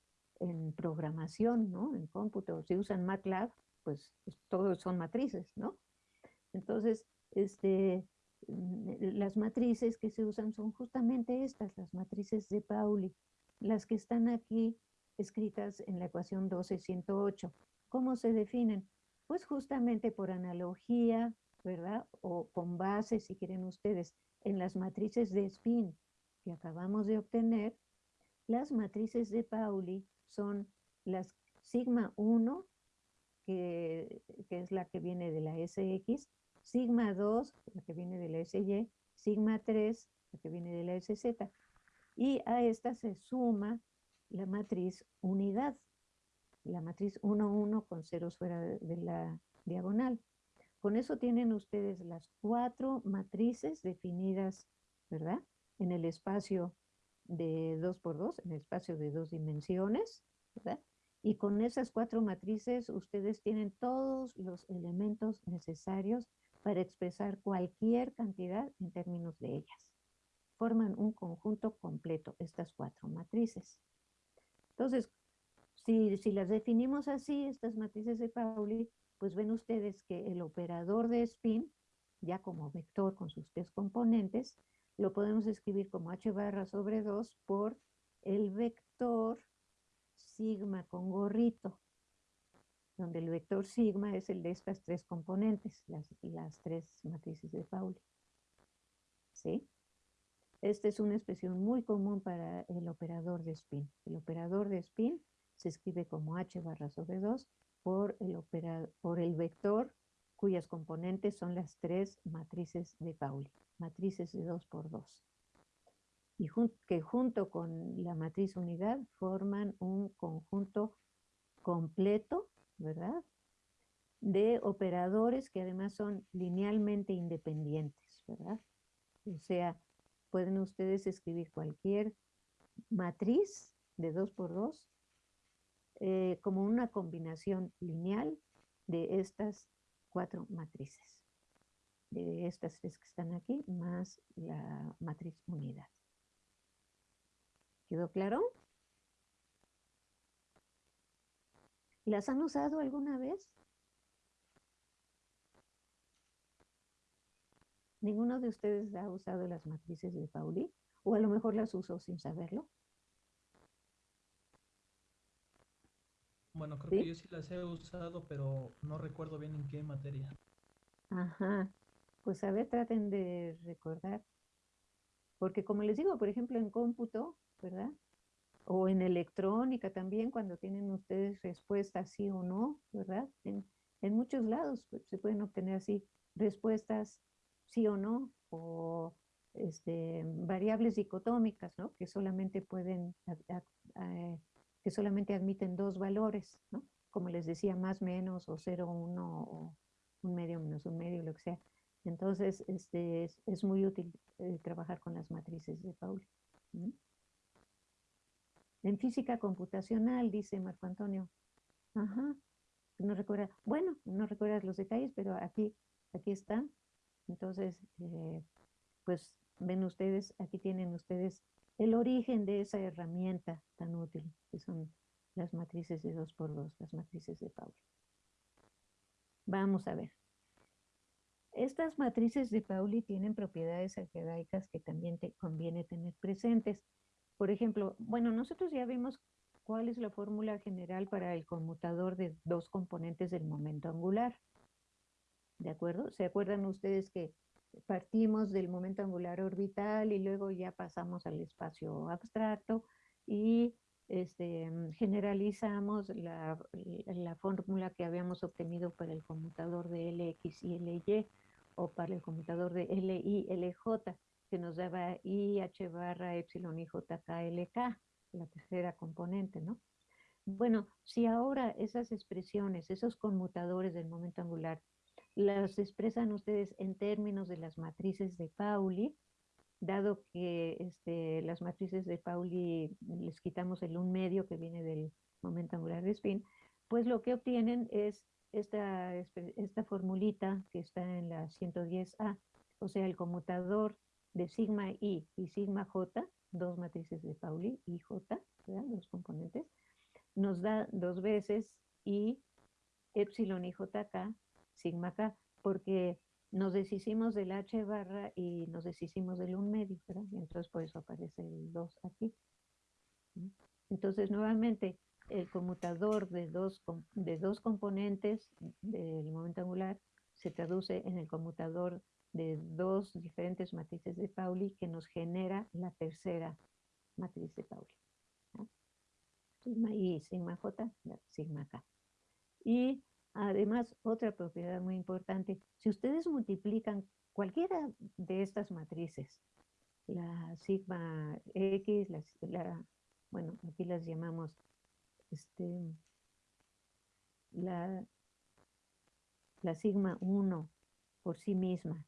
en programación, ¿no? En cómputo, si usan MATLAB, pues, pues todos son matrices, ¿no? Entonces, este, Mm, las matrices que se usan son justamente estas, las matrices de Pauli, las que están aquí escritas en la ecuación 12.108. ¿Cómo se definen? Pues justamente por analogía, ¿verdad? O con base, si quieren ustedes, en las matrices de spin que acabamos de obtener, las matrices de Pauli son las sigma 1, que, que es la que viene de la SX, sigma 2, la que viene de la SY, sigma 3, la que viene de la SZ, y a esta se suma la matriz unidad, la matriz 1, 1 con ceros fuera de la diagonal. Con eso tienen ustedes las cuatro matrices definidas, ¿verdad? En el espacio de 2 por 2, en el espacio de dos dimensiones, ¿verdad? Y con esas cuatro matrices ustedes tienen todos los elementos necesarios para expresar cualquier cantidad en términos de ellas. Forman un conjunto completo, estas cuatro matrices. Entonces, si, si las definimos así, estas matrices de Pauli, pues ven ustedes que el operador de spin, ya como vector con sus tres componentes, lo podemos escribir como h barra sobre 2 por el vector sigma con gorrito donde el vector sigma es el de estas tres componentes, las, las tres matrices de Pauli. ¿Sí? Esta es una expresión muy común para el operador de spin. El operador de spin se escribe como h barra sobre 2 por el, por el vector cuyas componentes son las tres matrices de Pauli, matrices de 2 por 2. Y que junto con la matriz unidad forman un conjunto completo ¿verdad? De operadores que además son linealmente independientes, ¿verdad? O sea, pueden ustedes escribir cualquier matriz de 2 por 2 eh, como una combinación lineal de estas cuatro matrices, de estas tres que están aquí, más la matriz unidad. ¿Quedó claro? ¿Las han usado alguna vez? ¿Ninguno de ustedes ha usado las matrices de Pauli? ¿O a lo mejor las usó sin saberlo? Bueno, creo que yo sí las he usado, pero no recuerdo bien en qué materia. Ajá. Pues a ver, traten de recordar. Porque como les digo, por ejemplo, en cómputo, ¿verdad? O en electrónica también, cuando tienen ustedes respuestas sí o no, ¿verdad? En, en muchos lados pues, se pueden obtener así respuestas sí o no, o este, variables dicotómicas, ¿no? Que solamente pueden, que solamente admiten dos valores, ¿no? Como les decía, más, menos, o cero, uno, o un medio menos un medio, lo que sea. Entonces, este, es, muy útil eh, trabajar con las matrices de Pauli. En física computacional, dice Marco Antonio. Ajá, no recuerda, bueno, no recuerdas los detalles, pero aquí, aquí están. Entonces, eh, pues ven ustedes, aquí tienen ustedes el origen de esa herramienta tan útil, que son las matrices de 2 por 2 las matrices de Pauli. Vamos a ver. Estas matrices de Pauli tienen propiedades algebraicas que también te conviene tener presentes. Por ejemplo, bueno, nosotros ya vimos cuál es la fórmula general para el conmutador de dos componentes del momento angular. ¿De acuerdo? ¿Se acuerdan ustedes que partimos del momento angular orbital y luego ya pasamos al espacio abstracto y este, generalizamos la, la, fórmula que habíamos obtenido para el conmutador de Lx y Ly o para el conmutador de Li Lj que nos daba IH barra epsilon y JKLK, la tercera componente, ¿no? Bueno, si ahora esas expresiones, esos conmutadores del momento angular las expresan ustedes en términos de las matrices de Pauli, dado que este, las matrices de Pauli les quitamos el un medio que viene del momento angular de spin, pues lo que obtienen es esta, esta formulita que está en la 110A, o sea, el conmutador de sigma i y sigma j, dos matrices de Pauli, i, j, dos componentes, nos da dos veces i epsilon i jk sigma k, porque nos deshicimos del h barra y nos deshicimos del 1 medio, ¿verdad? Y entonces por eso aparece el 2 aquí. Entonces nuevamente el conmutador de dos, de dos componentes del momento angular se traduce en el conmutador de dos diferentes matrices de Pauli que nos genera la tercera matriz de Pauli. Sigma I, sigma J, sigma K. Y Además, otra propiedad muy importante, si ustedes multiplican cualquiera de estas matrices, la sigma X, la, bueno, aquí las llamamos este, la, la sigma 1 por sí misma,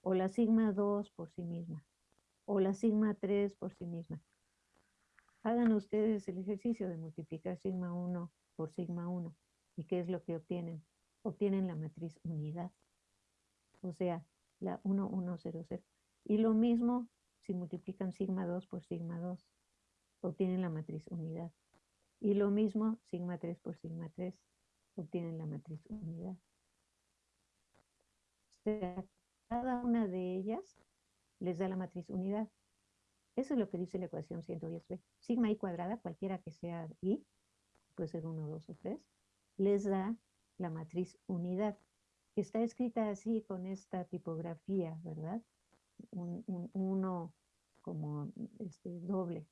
o la sigma 2 por sí misma, o la sigma 3 por sí misma. Hagan ustedes el ejercicio de multiplicar sigma 1 por sigma 1 ¿Y qué es lo que obtienen? Obtienen la matriz unidad. O sea, la 1, 1, 0, 0. Y lo mismo si multiplican sigma 2 por sigma 2. Obtienen la matriz unidad. Y lo mismo sigma 3 por sigma 3. Obtienen la matriz unidad. O sea, cada una de ellas les da la matriz unidad. Eso es lo que dice la ecuación 110b. Sigma i cuadrada, cualquiera que sea i, puede ser 1, 2 o 3, les da la matriz unidad, está escrita así con esta tipografía, ¿verdad? Un, uno como este doble.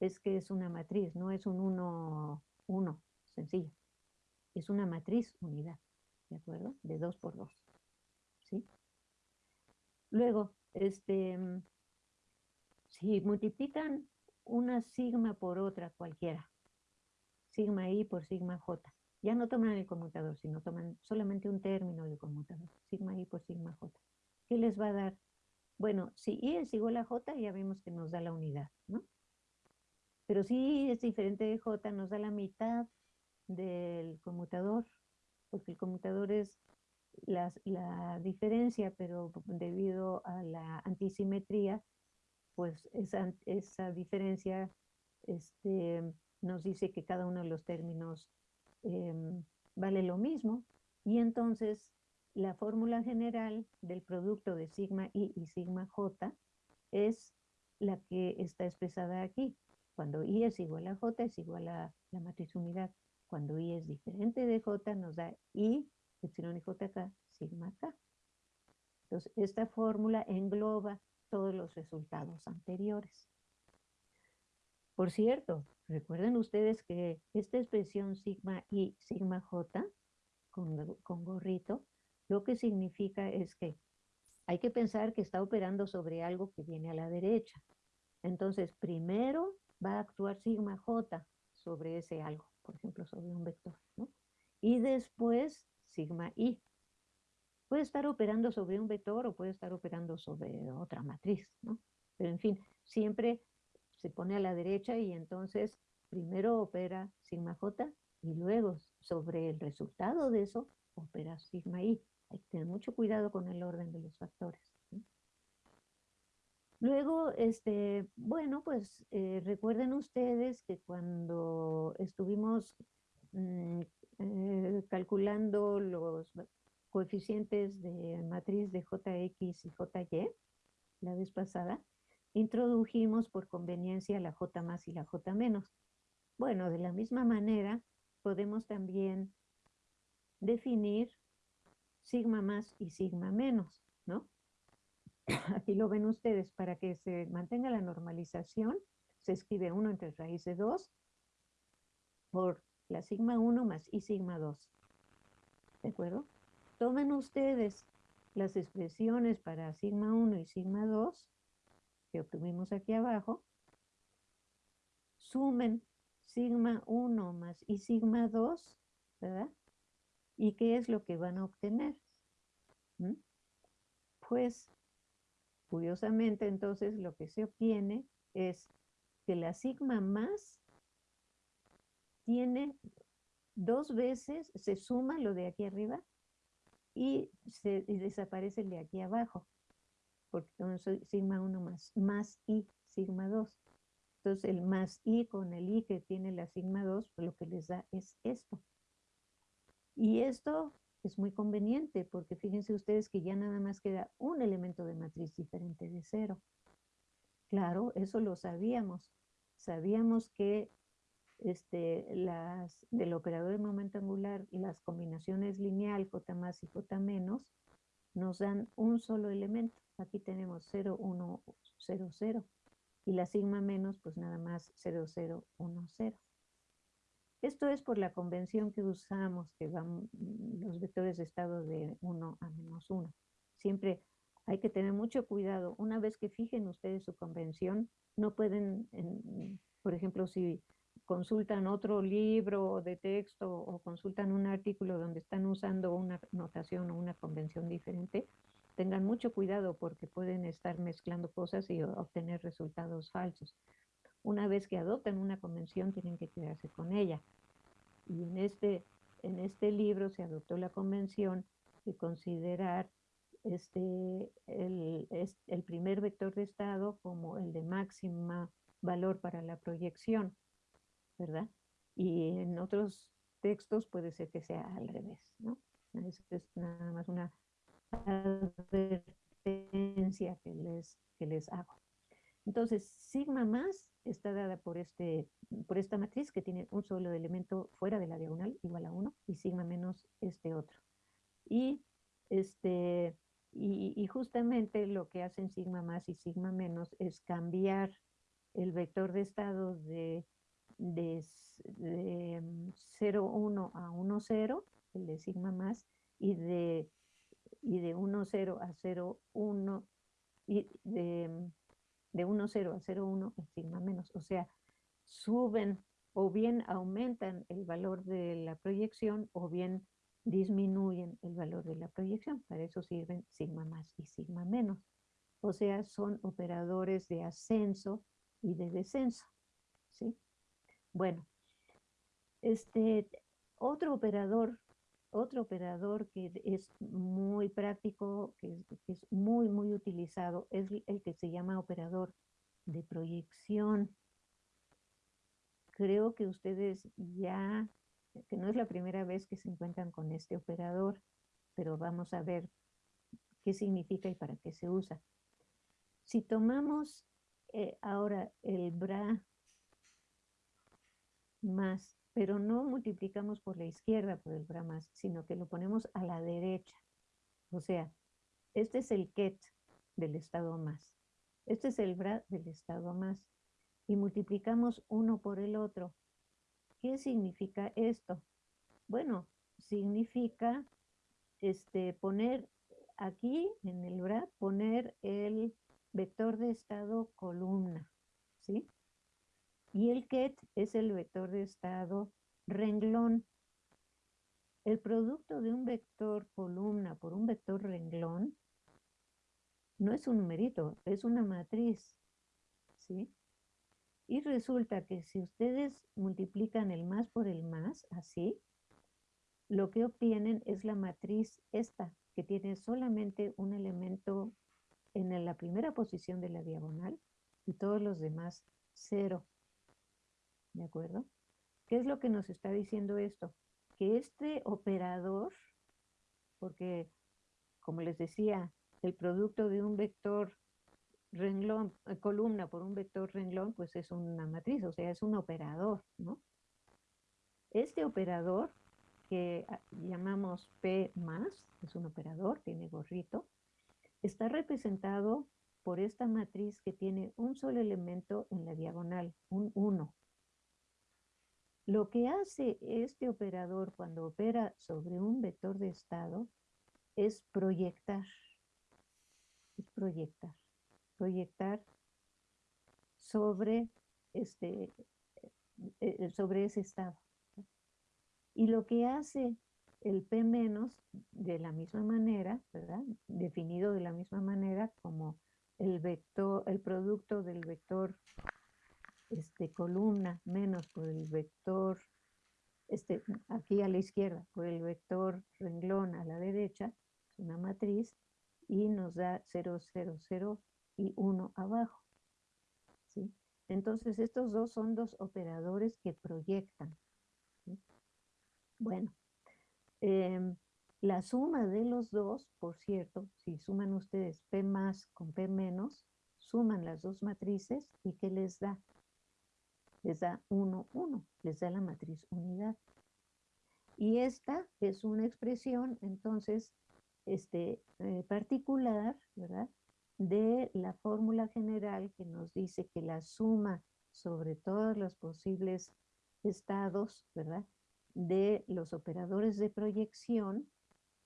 Es que es una matriz, no es un uno, uno, sencillo. Es una matriz unidad, ¿de acuerdo? De dos por dos, ¿sí? Luego, este, si multiplican una sigma por otra cualquiera, sigma i por sigma j, ya no toman el conmutador, sino toman solamente un término del conmutador, sigma i por sigma j. ¿Qué les va a dar? Bueno, si i es igual a j, ya vemos que nos da la unidad, ¿no? Pero si i es diferente de j, nos da la mitad del conmutador, porque el conmutador es la, diferencia, pero debido a la antisimetría, pues esa, esa diferencia este, nos dice que cada uno de los términos Em, vale lo mismo. Y entonces la fórmula general del producto de sigma i y sigma j es la que está expresada aquí. Cuando i es igual a j es igual a la matriz unidad. Cuando i es diferente de j nos da i, epsilon y jk, sigma k. Entonces esta fórmula engloba todos los resultados anteriores. Por cierto, recuerden ustedes que esta expresión sigma y sigma j con gorrito, lo que significa es que hay que pensar que está operando sobre algo que viene a la derecha. Entonces, primero va a actuar sigma j sobre ese algo, por ejemplo, sobre un vector, ¿no? Y después sigma i. Puede estar operando sobre un vector o puede estar operando sobre otra matriz, ¿no? Pero en fin, siempre se pone a la derecha y entonces primero opera sigma j y luego sobre el resultado de eso opera sigma i. Hay que tener mucho cuidado con el orden de los factores. Luego, este, bueno, pues eh, recuerden ustedes que cuando estuvimos mm, eh, calculando los coeficientes de matriz de JX y JY la vez pasada, introdujimos por conveniencia la J más y la J menos. Bueno, de la misma manera podemos también definir sigma más y sigma menos, ¿no? Aquí lo ven ustedes, para que se mantenga la normalización, se escribe 1 entre raíz de 2 por la sigma 1 más y sigma 2. ¿De acuerdo? Tomen ustedes las expresiones para sigma 1 y sigma 2 que obtuvimos aquí abajo, sumen sigma 1 más y sigma 2, ¿verdad? ¿Y qué es lo que van a obtener? ¿Mm? Pues, curiosamente, entonces, lo que se obtiene es que la sigma más tiene dos veces, se suma lo de aquí arriba y, se, desaparece el de aquí abajo, porque soy sigma 1 más, más i, sigma 2. Entonces el más i con el i que tiene la sigma 2, pues lo que les da es esto. Y esto es muy conveniente porque fíjense ustedes que ya nada más queda un elemento de matriz diferente de cero. Claro, eso lo sabíamos. Sabíamos que este, las, del operador de momento angular, las combinaciones lineal J más y J menos, nos dan un solo elemento. Aquí tenemos 0, 1, 0, 0. Y la sigma menos, pues nada más 0, 0, 1, 0. Esto es por la convención que usamos, que van los vectores de estado de 1 a menos 1. Siempre hay que tener mucho cuidado. Una vez que fijen ustedes su convención, no pueden, por ejemplo, si consultan otro libro de texto o consultan un artículo donde están usando una notación o una convención diferente, tengan mucho cuidado porque pueden estar mezclando cosas y obtener resultados falsos. Una vez que adoptan una convención, tienen que quedarse con ella. Y en este, en este libro se adoptó la convención de considerar este, el, el primer vector de estado como el de máxima valor para la proyección, ¿verdad? Y en otros textos puede ser que sea al revés, ¿no? Es, nada más una que les, que les hago. Entonces, sigma más está dada por, este, por esta matriz que tiene un solo elemento fuera de la diagonal igual a 1 y sigma menos este otro. Y, este, y, y, justamente lo que hacen sigma más y sigma menos es cambiar el vector de estado de, de, de 0, 1 a 1, 0, el de sigma más, y de, y de 1, 0 a 0, 1, y de de 1, 0 a 0, 1 en sigma menos. O sea, suben o bien aumentan el valor de la proyección o bien disminuyen el valor de la proyección. Para eso sirven sigma más y sigma menos. O sea, son operadores de ascenso y de descenso. ¿sí? Bueno, este, otro operador otro operador que es muy práctico, que es, muy, muy utilizado, es el que se llama operador de proyección. Creo que ustedes ya, que no es la primera vez que se encuentran con este operador, pero vamos a ver qué significa y para qué se usa. Si tomamos eh, ahora el bra más pero no multiplicamos por la izquierda por el bra más, sino que lo ponemos a la derecha. O sea, este es el ket del estado más. Este es el bra del estado más. y multiplicamos uno por el otro. ¿Qué significa esto? Bueno, significa este, poner aquí en el BRAC, poner el vector de estado columna, ¿sí? Y el ket es el vector de estado renglón. El producto de un vector columna por un vector renglón no es un numerito, es una matriz, ¿sí? Y resulta que si ustedes multiplican el más por el más, así, lo que obtienen es la matriz esta, que tiene solamente un elemento en la primera posición de la diagonal y todos los demás cero. ¿De acuerdo? ¿Qué es lo que nos está diciendo esto? Que este operador, porque como les decía, el producto de un vector renglón, eh, columna por un vector renglón, pues es una matriz, o sea, es un operador, ¿no? Este operador que llamamos P más, es un operador, tiene gorrito, está representado por esta matriz que tiene un solo elemento en la diagonal, un 1. Lo que hace este operador cuando opera sobre un vector de estado es proyectar, es proyectar proyectar sobre, este, eh, eh, sobre ese estado. Y lo que hace el P de la misma manera, ¿verdad? Definido de la misma manera como el vector, el producto del vector este, columna menos por el vector, este, aquí a la izquierda, por el vector renglón a la derecha, una matriz, y nos da 0, 0, 0, y uno abajo. ¿sí? Entonces, estos dos son dos operadores que proyectan. Bueno, em, la suma de los dos, por cierto, si suman ustedes P más con P menos, suman las dos matrices y ¿qué les da? Les da 1, 1, les da la matriz unidad. Y esta es una expresión, entonces, este, eh, particular, ¿verdad? de la fórmula general que nos dice que la suma sobre todos los posibles estados, ¿verdad? De los operadores de proyección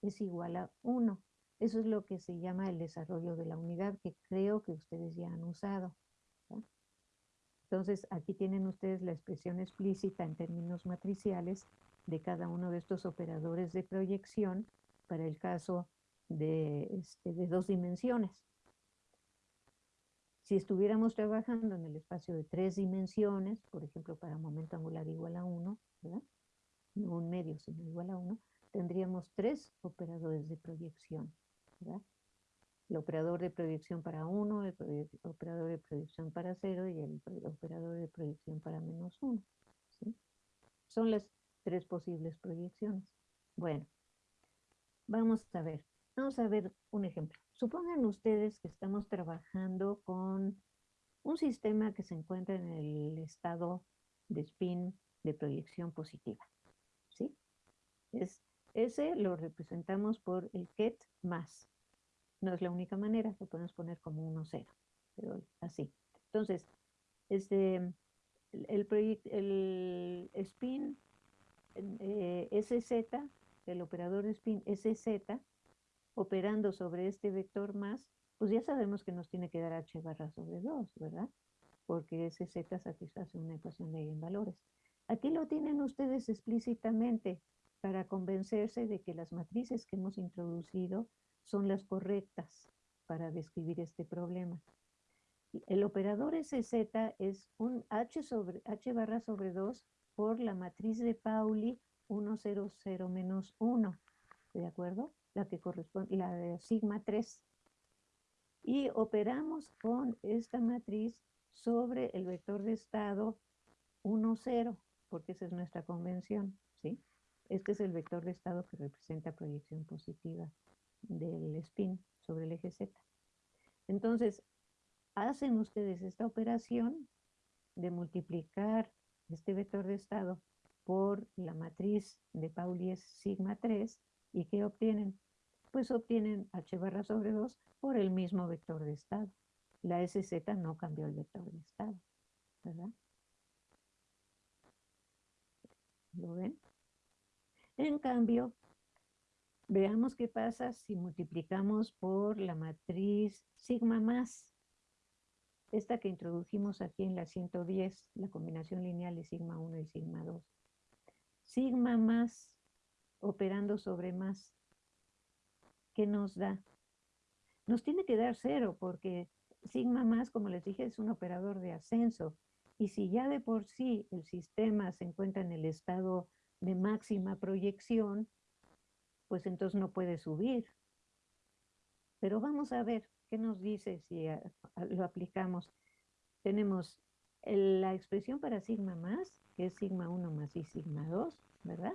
es igual a 1. Eso es lo que se llama el desarrollo de la unidad, que creo que ustedes ya han usado. Entonces, aquí tienen ustedes la expresión explícita en términos matriciales de cada uno de estos operadores de proyección para el caso de, este, dos dimensiones. Si estuviéramos trabajando en el espacio de tres dimensiones, por ejemplo, para momento angular igual a 1, ¿verdad? No un medio, sino igual a 1, tendríamos tres operadores de proyección, ¿verdad? El operador de proyección para 1, el operador de proyección para 0 y el operador de proyección para menos 1. ¿sí? Son las tres posibles proyecciones. Bueno, vamos a ver. Vamos a ver un ejemplo. Supongan ustedes que estamos trabajando con un sistema que se encuentra en el estado de spin de proyección positiva. ¿Sí? Es, ese lo representamos por el ket más. No es la única manera, lo podemos poner como 1, 0, pero así. Entonces, este, el, spin eh, SZ, el operador spin SZ, operando sobre este vector más, pues ya sabemos que nos tiene que dar h barra sobre 2, ¿verdad? Porque ese z satisface una ecuación de eigenvalores. Aquí lo tienen ustedes explícitamente para convencerse de que las matrices que hemos introducido son las correctas para describir este problema. El operador SZ es un h, sobre, h barra sobre 2 por la matriz de Pauli 1, 0, 0 menos 1, ¿de acuerdo? la que corresponde, la de sigma 3. Y operamos con esta matriz sobre el vector de estado 1, 0, porque esa es nuestra convención, ¿sí? Este es el vector de estado que representa proyección positiva del spin sobre el eje Z. Entonces, hacen ustedes esta operación de multiplicar este vector de estado por la matriz de Pauli es sigma 3, ¿y qué obtienen? pues obtienen h barra sobre 2 por el mismo vector de estado. La SZ no cambió el vector de estado. ¿verdad? ¿Lo ven? En cambio, veamos qué pasa si multiplicamos por la matriz sigma más. Esta que introdujimos aquí en la 110, la combinación lineal de sigma 1 y sigma 2. Sigma más operando sobre más. ¿Qué nos da? Nos tiene que dar cero porque sigma más, como les dije, es un operador de ascenso. Y si ya de por sí el sistema se encuentra en el estado de máxima proyección, pues entonces no puede subir. Pero vamos a ver qué nos dice si lo aplicamos. Tenemos la expresión para sigma más, que es sigma 1 más y sigma 2, ¿verdad?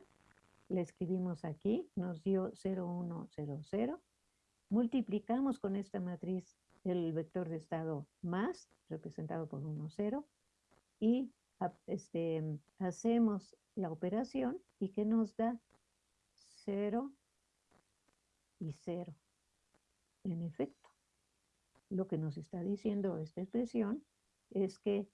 La escribimos aquí, nos dio 0, 1, 0, 0. Multiplicamos con esta matriz el vector de estado más, representado por 1, 0, y este, hacemos la operación y que nos da 0 y 0. En efecto, lo que nos está diciendo esta expresión es que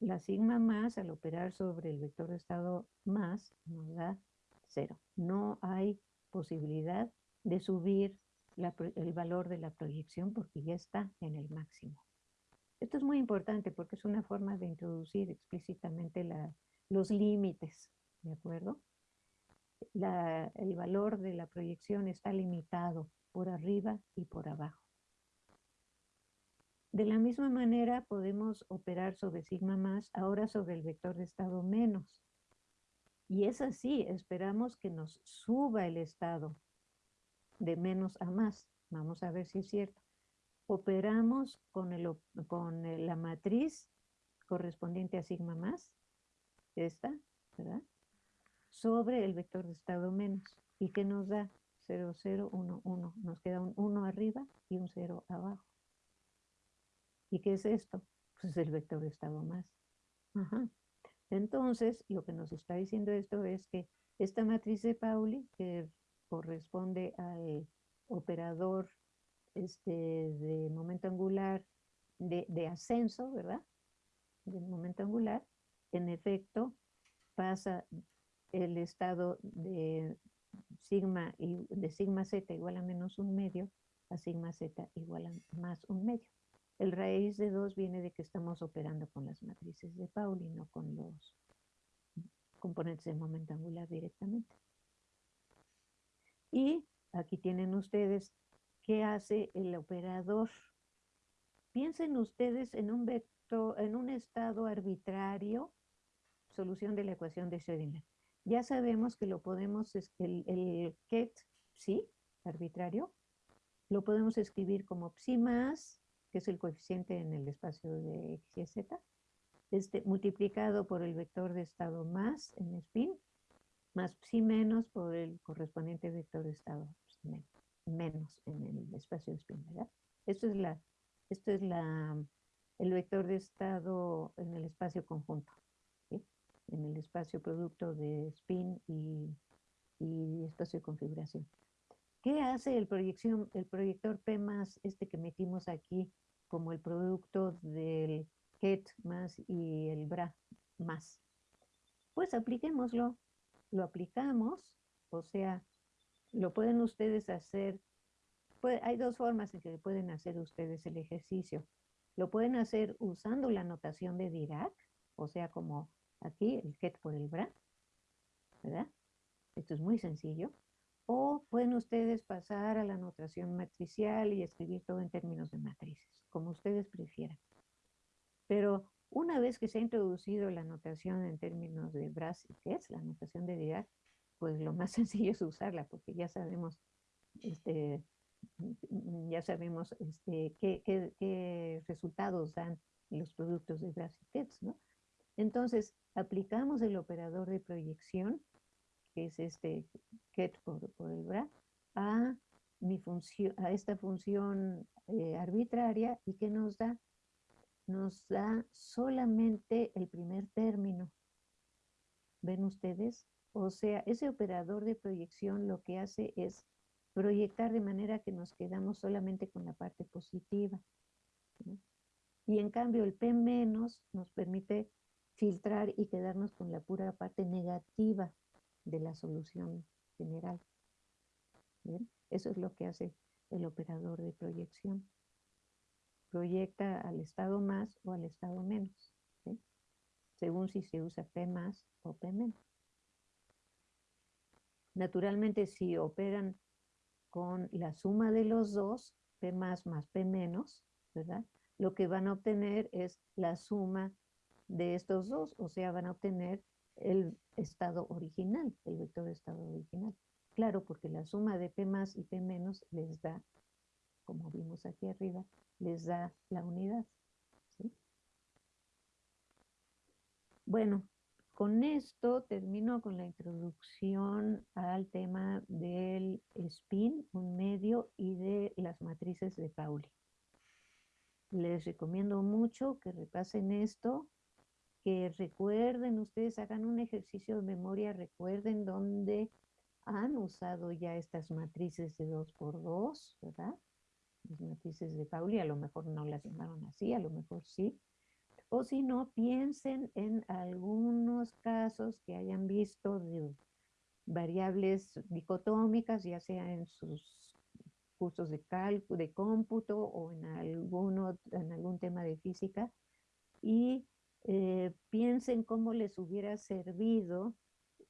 la sigma más al operar sobre el vector de estado más nos da 0. No hay posibilidad de subir el valor de la proyección porque ya está en el máximo. Esto es muy importante porque es una forma de introducir explícitamente los límites, ¿de acuerdo? El valor de la proyección está limitado por arriba y por abajo. De la misma manera podemos operar sobre sigma más, ahora sobre el vector de estado menos. Y es así, esperamos que nos suba el estado de menos a más. Vamos a ver si es cierto. Operamos con, con la matriz correspondiente a sigma más, esta, ¿verdad? Sobre el vector de estado menos. ¿Y qué nos da? 0, 0, 1, 1. Nos queda un 1 arriba y un 0 abajo. ¿Y qué es esto? Pues es el vector de estado más. Ajá. Entonces, lo que nos está diciendo esto es que esta matriz de Pauli, que corresponde al operador este, de momento angular de, ascenso, ¿verdad? Del momento angular, en efecto, pasa el estado de sigma, y, de sigma z igual a menos un medio a sigma z igual a más un medio. El raíz de 2 viene de que estamos operando con las matrices de Pauli, no con los componentes de momento angular directamente. Y aquí tienen ustedes qué hace el operador. Piensen ustedes en un vector, en un estado arbitrario, solución de la ecuación de Schrödinger. Ya sabemos que lo podemos, el, el ket, sí, arbitrario, lo podemos escribir como psi más, que es el coeficiente en el espacio de x y z, este, multiplicado por el vector de estado más en spin, más psi menos por el correspondiente vector de estado menos en el espacio de spin, ¿verdad? Esto es, la, esto es la, el vector de estado en el espacio conjunto, en el espacio producto de spin y, y espacio de configuración. ¿Qué hace el, proyección, el proyector P más, este que metimos aquí, como el producto del KET más y el BRA más? Pues apliquémoslo lo aplicamos, o sea, lo pueden ustedes hacer, hay dos formas en que pueden hacer ustedes el ejercicio. Lo pueden hacer usando la notación de Dirac, o sea, como aquí, el get por el bra, ¿verdad? Esto es muy sencillo. O pueden ustedes pasar a la notación matricial y escribir todo en términos de matrices, como ustedes prefieran. Pero una vez que se ha introducido la notación en términos de Brass y es la notación de Dirac, pues lo más sencillo es usarla, porque ya sabemos, este, ya sabemos este, qué, resultados dan los productos de Brass y Ketz, ¿no? Entonces, aplicamos el operador de proyección, que es este ket por, el bra, a, mi a esta función eh, arbitraria y que nos da nos da solamente el primer término. ¿Ven ustedes? O sea, ese operador de proyección lo que hace es proyectar de manera que nos quedamos solamente con la parte positiva. Y en cambio el P- nos permite filtrar y quedarnos con la pura parte negativa de la solución general. Eso es lo que hace el operador de proyección. Proyecta al estado más o al estado menos, según si se usa P más o P menos. Naturalmente, si operan con la suma de los dos, P más más P menos, ¿verdad? Lo que van a obtener es la suma de estos dos, o sea, van a obtener el estado original, el vector de estado original. Claro, porque la suma de P más y P menos les da, como vimos aquí arriba, les da la unidad. Bueno, con esto termino con la introducción al tema del spin, un medio, y de las matrices de Pauli. Les recomiendo mucho que repasen esto, que recuerden, ustedes hagan un ejercicio de memoria, recuerden dónde han usado ya estas matrices de 2 por 2 ¿verdad? Las matrices de Pauli, a lo mejor no las llamaron así, a lo mejor sí. O si no, piensen en algunos casos que hayan visto de variables dicotómicas, ya sea en sus cursos de cálculo, de cómputo o en, alguno, en algún tema de física, y eh, piensen cómo les hubiera servido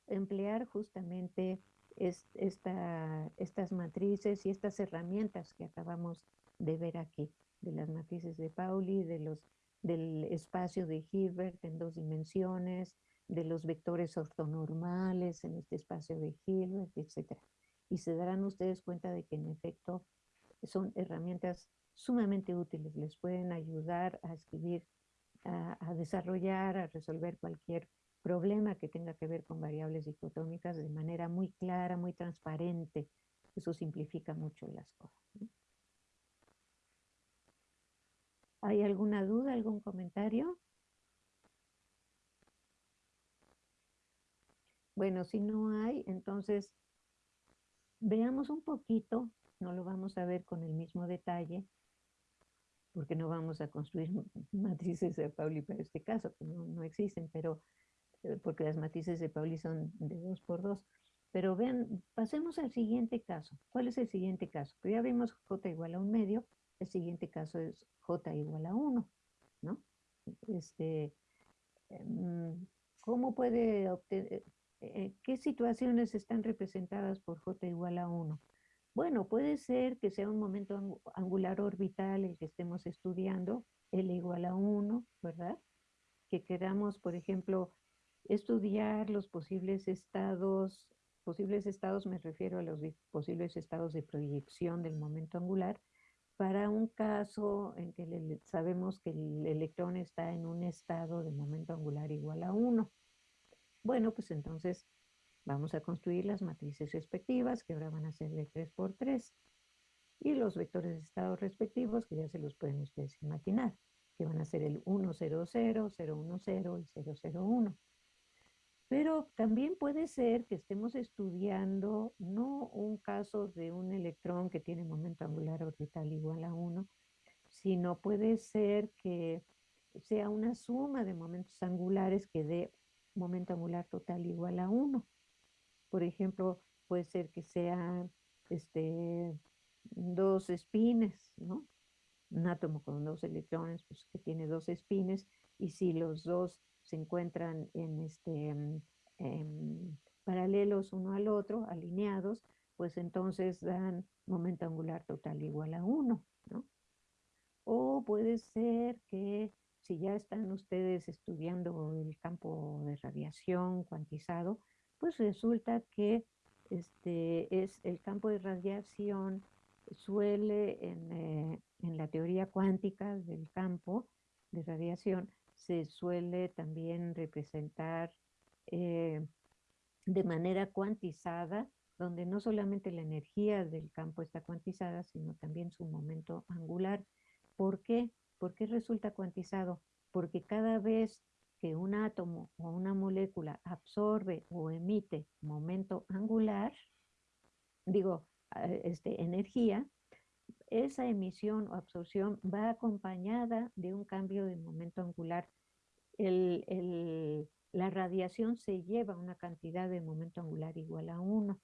emplear justamente estas matrices y estas herramientas que acabamos de ver aquí, de las matrices de Pauli, de los, del espacio de Hilbert en dos dimensiones, de los vectores ortonormales en este espacio de Hilbert, etc. Y se darán ustedes cuenta de que en efecto son herramientas sumamente útiles, les pueden ayudar a escribir, a desarrollar, a resolver cualquier problema que tenga que ver con variables dicotómicas de manera muy clara, muy transparente. Eso simplifica mucho las cosas. ¿Hay alguna duda, algún comentario? Bueno, si no hay, entonces veamos un poquito, no lo vamos a ver con el mismo detalle, porque no vamos a construir matrices de Pauli para este caso, que no, no existen, pero eh, porque las matrices de Pauli son de 2 por 2. Pero vean, pasemos al siguiente caso. ¿Cuál es el siguiente caso? Pues ya vimos j igual a un medio, el siguiente caso es j igual a 1, ¿no? Este, em, ¿Cómo puede obtener, eh, eh, qué situaciones están representadas por j igual a 1? Bueno, puede ser que sea un momento angular orbital el que estemos estudiando, L igual a 1, ¿verdad? Que queramos, por ejemplo, estudiar los posibles estados, posibles estados me refiero a los posibles estados de proyección del momento angular, para un caso en que sabemos que el electrón está en un estado de momento angular igual a 1. Bueno, pues entonces vamos a construir las matrices respectivas, que ahora van a ser de 3 por 3, y los vectores de estado respectivos, que ya se los pueden ustedes imaginar, que van a ser el 1, 0, 0, 0, 1, 0 y 0, 0, 1. Pero también puede ser que estemos estudiando no un caso de un electrón que tiene momento angular orbital igual a 1, sino puede ser que sea una suma de momentos angulares que dé momento angular total igual a 1. Por ejemplo, puede ser que sean este, dos espines, ¿no? Un átomo con dos electrones, pues que tiene dos espines, y si los dos se encuentran en este, mm, paralelos uno al otro, alineados, pues entonces dan momento angular total igual a 1, ¿no? O puede ser que si ya están ustedes estudiando el campo de radiación cuantizado, pues resulta que este es el campo de radiación suele en, eh, en la teoría cuántica del campo de radiación se suele también representar eh, de manera cuantizada, donde no solamente la energía del campo está cuantizada, sino también su momento angular. ¿Por qué? ¿Por qué resulta cuantizado? Porque cada vez que un átomo o una molécula absorbe o emite momento angular, digo, este, energía, esa emisión o absorción va acompañada de un cambio de momento angular. la radiación se lleva una cantidad de momento angular igual a 1.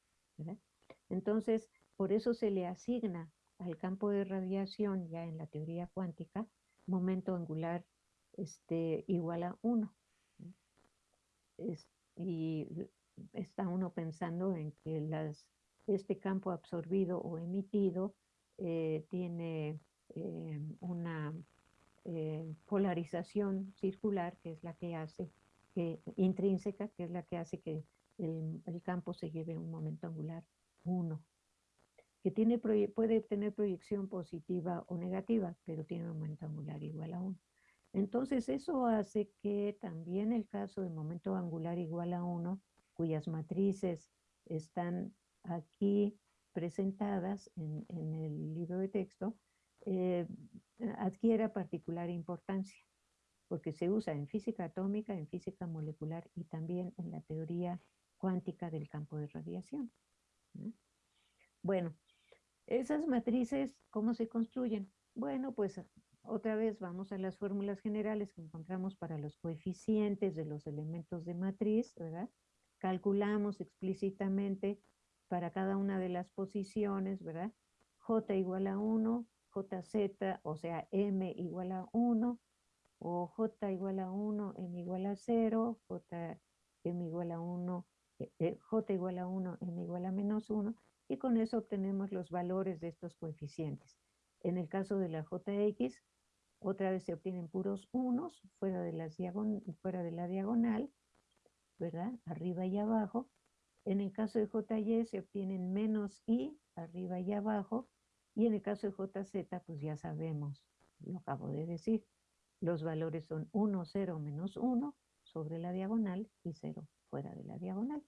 Entonces, por eso se le asigna al campo de radiación, ya en la teoría cuántica, momento angular este, igual a 1. y está uno pensando en que este campo absorbido o emitido eh, tiene eh, una eh, polarización circular, que es la que hace, que, intrínseca, que es la que hace que el, el campo se lleve un momento angular 1 que tiene, puede tener proyección positiva o negativa, pero tiene un momento angular igual a 1. Entonces eso hace que también el caso de momento angular igual a 1, cuyas matrices están aquí presentadas en, el libro de texto, eh, adquiera particular importancia, porque se usa en física atómica, en física molecular y también en la teoría cuántica del campo de radiación. Bueno, esas matrices, ¿cómo se construyen? Bueno, pues otra vez vamos a las fórmulas generales que encontramos para los coeficientes de los elementos de matriz, ¿verdad? Calculamos explícitamente para cada una de las posiciones, ¿verdad? J igual a 1, JZ, o sea, M igual a 1, o J igual a 1, M igual a 0, J, M igual a 1, eh, eh, J igual a 1, M igual a menos 1, y con eso obtenemos los valores de estos coeficientes. En el caso de la JX, otra vez se obtienen puros unos fuera de, fuera de la diagonal, ¿verdad? Arriba y abajo. En el caso de JY se obtienen menos i arriba y abajo. Y en el caso de JZ, pues ya sabemos, lo acabo de decir. Los valores son 1, 0, menos 1 sobre la diagonal y 0 fuera de la diagonal.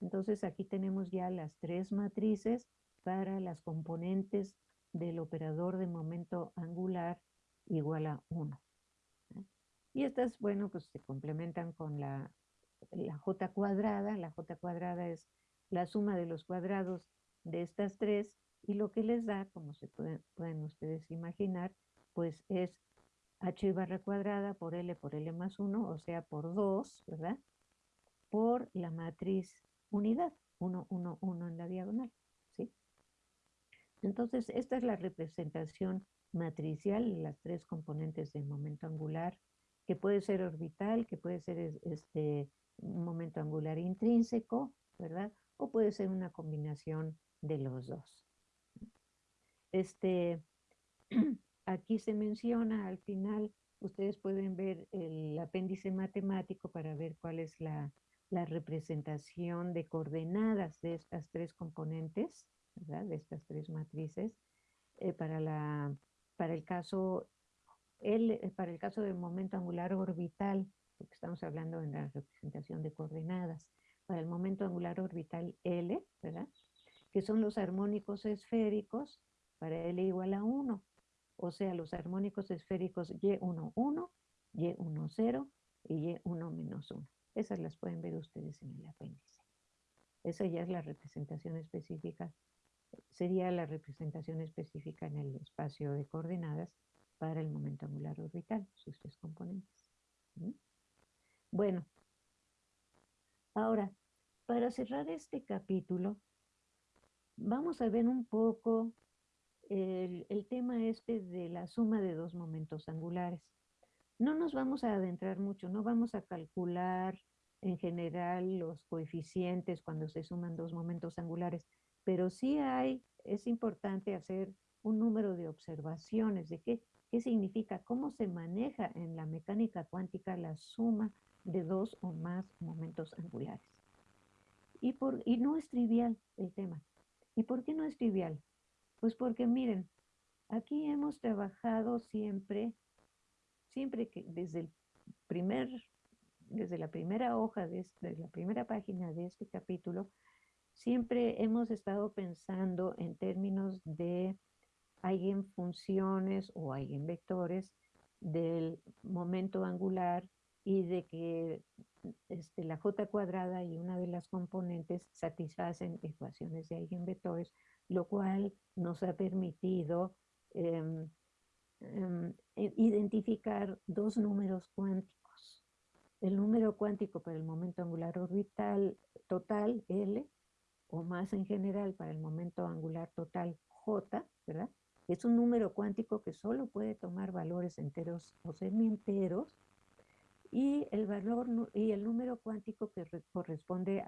Entonces aquí tenemos ya las tres matrices para las componentes del operador de momento angular igual a 1. Y estas, bueno, pues se complementan con la, la j cuadrada. La j cuadrada es la suma de los cuadrados de estas tres y lo que les da, como se pueden, pueden ustedes imaginar, pues es h barra cuadrada por l por l más 1, o sea, por 2, ¿verdad? Por la matriz unidad, 1, 1, 1 en la diagonal. ¿sí? Entonces, esta es la representación matricial, las tres componentes de momento angular, que puede ser orbital, que puede ser este, un momento angular intrínseco, ¿verdad? O puede ser una combinación de los dos. Este, aquí se menciona al final, ustedes pueden ver el apéndice matemático para ver cuál es la la representación de coordenadas de estas tres componentes, ¿verdad? de estas tres matrices, eh, para, la, para, el caso, el, eh, para el caso del momento angular orbital, porque estamos hablando en la representación de coordenadas, para el momento angular orbital L, ¿verdad? que son los armónicos esféricos para L igual a 1, o sea, los armónicos esféricos Y1, 1, Y1, 0 y Y1 menos 1. Esas las pueden ver ustedes en el apéndice. Esa ya es la representación específica, sería la representación específica en el espacio de coordenadas para el momento angular orbital, sus tres componentes. Bueno, ahora, para cerrar este capítulo, vamos a ver un poco el, el tema este de la suma de dos momentos angulares. No nos vamos a adentrar mucho, no vamos a calcular en general los coeficientes cuando se suman dos momentos angulares, pero sí hay, es importante hacer un número de observaciones de qué, qué significa, cómo se maneja en la mecánica cuántica la suma de dos o más momentos angulares. Y, por, y no es trivial el tema. ¿Y por qué no es trivial? Pues porque miren, aquí hemos trabajado siempre siempre que desde el primer, desde la primera hoja, de la primera página de este capítulo, siempre hemos estado pensando en términos de eigenfunciones o eigenvectores del momento angular y de que este, la j cuadrada y una de las componentes satisfacen ecuaciones de eigenvectores lo cual nos ha permitido em, em, identificar dos números cuánticos. El número cuántico para el momento angular orbital total, L, o más en general para el momento angular total, J, ¿verdad? Es un número cuántico que solo puede tomar valores enteros o semienteros y el valor y el número cuántico que corresponde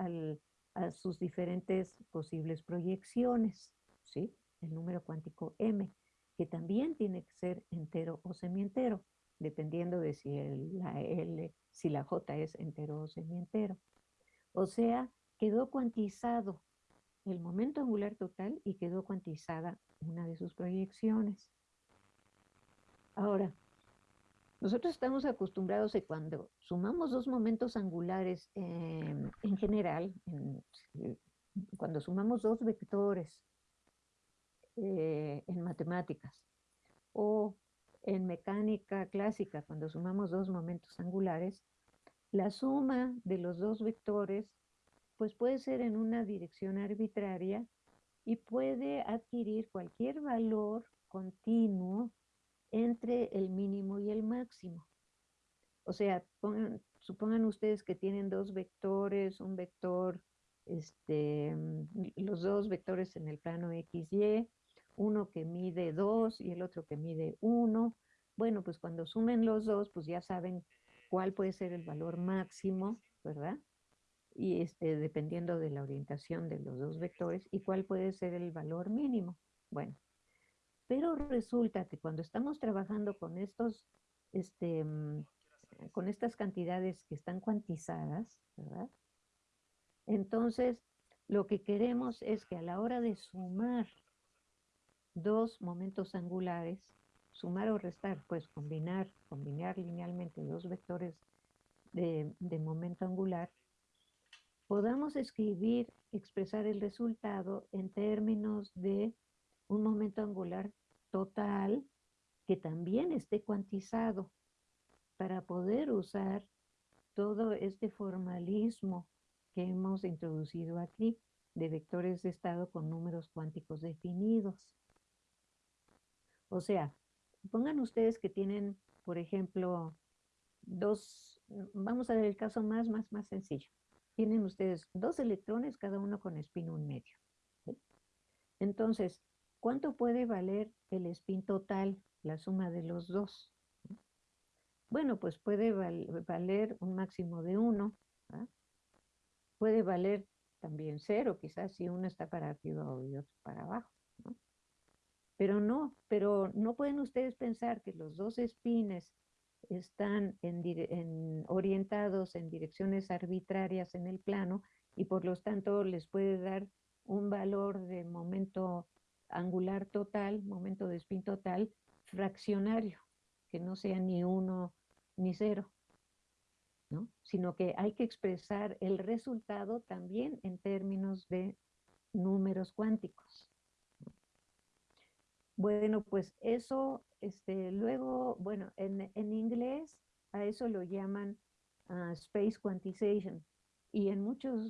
a sus diferentes posibles proyecciones, ¿sí? El número cuántico M, que también tiene que ser entero o semientero, dependiendo de si la L, si la J es entero o semientero. O sea, quedó cuantizado el momento angular total y quedó cuantizada una de sus proyecciones. Ahora, nosotros estamos acostumbrados a cuando sumamos dos momentos angulares en general, cuando sumamos dos vectores eh, en matemáticas o en mecánica clásica, cuando sumamos dos momentos angulares, la suma de los dos vectores pues puede ser en una dirección arbitraria y puede adquirir cualquier valor continuo entre el mínimo y el máximo. O sea, supongan ustedes que tienen dos vectores, un vector, este, los dos vectores en el plano XY, uno que mide 2 y el otro que mide 1. Bueno, pues cuando sumen los dos, pues ya saben cuál puede ser el valor máximo, ¿verdad? Y este, dependiendo de la orientación de los dos vectores y cuál puede ser el valor mínimo. Bueno, pero resulta que cuando estamos trabajando con estos, este, mm, con estas cantidades que están cuantizadas, ¿verdad? Entonces, lo que queremos es que a la hora de sumar dos momentos angulares, sumar o restar, pues combinar, combinar linealmente dos vectores de, de momento angular, podamos escribir, expresar el resultado en términos de un momento angular total que también esté cuantizado para poder usar todo este formalismo que hemos introducido aquí de vectores de estado con números cuánticos definidos. O sea, pongan ustedes que tienen, por ejemplo, dos, vamos a ver el caso más, más, más sencillo tienen ustedes dos electrones, cada uno con spin un medio. Entonces, ¿cuánto puede valer el spin total, la suma de los dos? Bueno, pues puede valer un máximo de uno. Puede valer también cero, quizás si uno está para arriba y otro para abajo. Pero no, pero no pueden ustedes pensar que los dos spines están en, orientados en direcciones arbitrarias en el plano y por lo tanto les puede dar un valor de momento angular total, momento de spin total, fraccionario, que no sea ni uno ni cero, ¿no? sino que hay que expresar el resultado también en términos de números cuánticos. Bueno, pues eso, este, luego, bueno, en, inglés a eso lo llaman ah, space quantization. Y en muchos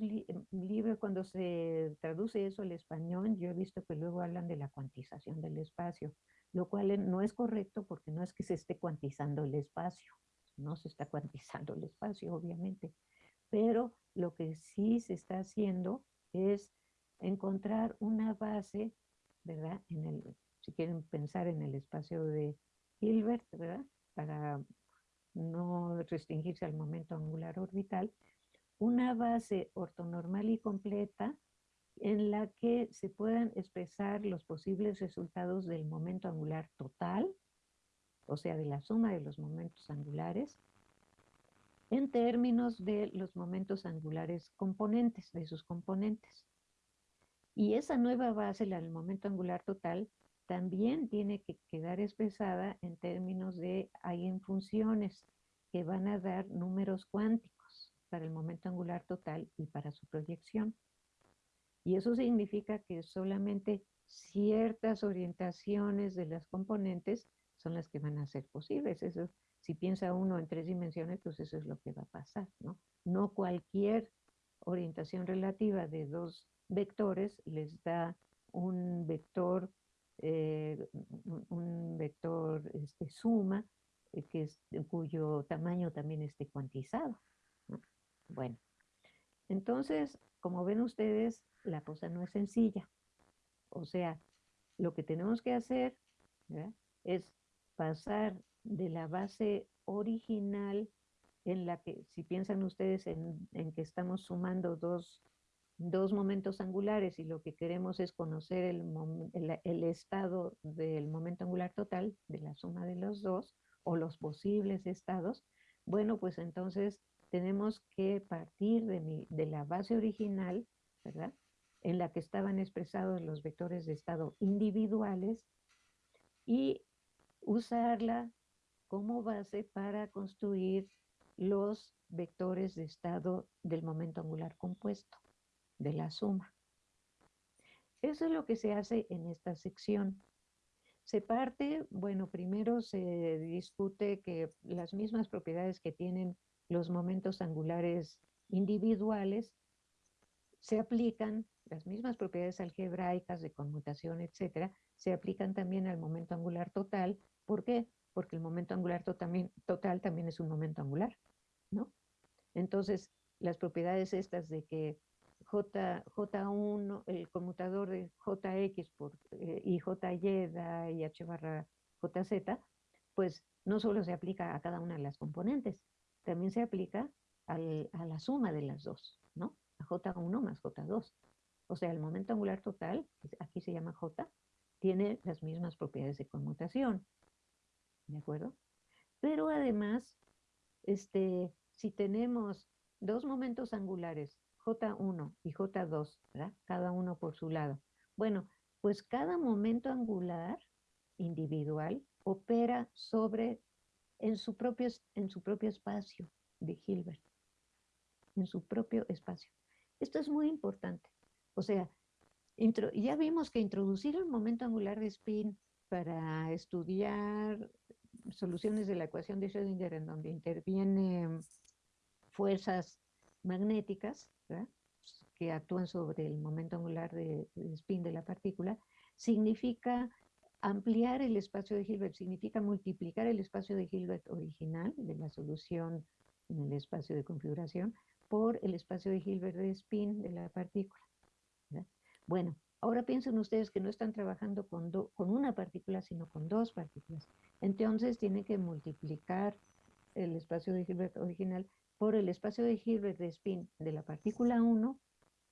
libros, cuando se traduce eso al español, yo he visto que luego hablan de la cuantización del espacio, lo cual no es correcto porque no es que se esté cuantizando el espacio, no se está cuantizando el espacio, obviamente. Pero lo que sí se está haciendo es encontrar una base, ¿verdad? En el, si quieren pensar en el espacio de Hilbert, ¿verdad? Para no restringirse al momento angular orbital, una base ortonormal y completa en la que se puedan expresar los posibles resultados del momento angular total, o sea, de la suma de los momentos angulares, en términos de los momentos angulares componentes, de sus componentes. Y esa nueva base, la del momento angular total, también tiene que quedar expresada en términos de funciones que van a dar números cuánticos para el momento angular total y para su proyección. Y eso significa que solamente ciertas orientaciones de las componentes son las que van a ser posibles. Eso, si piensa uno en tres dimensiones, pues eso es lo que va a pasar, ¿no? No cualquier orientación relativa de dos vectores les da un vector, eh, un vector este, suma, eh, que es, cuyo tamaño también esté cuantizado. Bueno, entonces, como ven ustedes, la cosa no es sencilla. O sea, lo que tenemos que hacer es pasar de la base original en la que, si piensan ustedes en, que estamos sumando dos, momentos angulares y lo que queremos es conocer el, estado del momento angular total, de la suma de los dos, o los posibles estados, bueno, pues entonces tenemos que partir de, de la base original, ¿verdad? En la que estaban expresados los vectores de estado individuales y usarla como base para construir los vectores de estado del momento angular compuesto, de la suma. Eso es lo que se hace en esta sección. Se parte, bueno, primero se discute que las mismas propiedades que tienen los momentos angulares individuales se aplican, las mismas propiedades algebraicas de conmutación, etcétera, se aplican también al momento angular total. ¿Por qué? Porque el momento angular total también es un momento angular. ¿no? Entonces, las propiedades estas de que J, J1, el conmutador de JX por, eh, y JY y H barra JZ, pues no solo se aplica a cada una de las componentes, también se aplica a la suma de las dos, ¿no? A J1 más J2. O sea, el momento angular total, aquí se llama J, tiene las mismas propiedades de conmutación, ¿de acuerdo? Pero además este, si tenemos dos momentos angulares, J1 y J2, ¿verdad? Cada uno por su lado. Bueno, pues cada momento angular individual opera sobre, en su propio, en su propio espacio de Hilbert, en su propio espacio. Esto es muy importante. O sea, ya vimos que introducir el momento angular de spin para estudiar soluciones de la ecuación de Schrödinger en donde intervienen fuerzas magnéticas que actúan sobre el momento angular de, spin de la partícula, significa ampliar el espacio de Hilbert, significa multiplicar el espacio de Hilbert original de la solución en el espacio de configuración por el espacio de Hilbert de spin de la partícula. Bueno, Ahora piensen ustedes que no están trabajando con, con una partícula, sino con dos partículas. Entonces tienen que multiplicar el espacio de Hilbert original por el espacio de Hilbert de spin de la partícula 1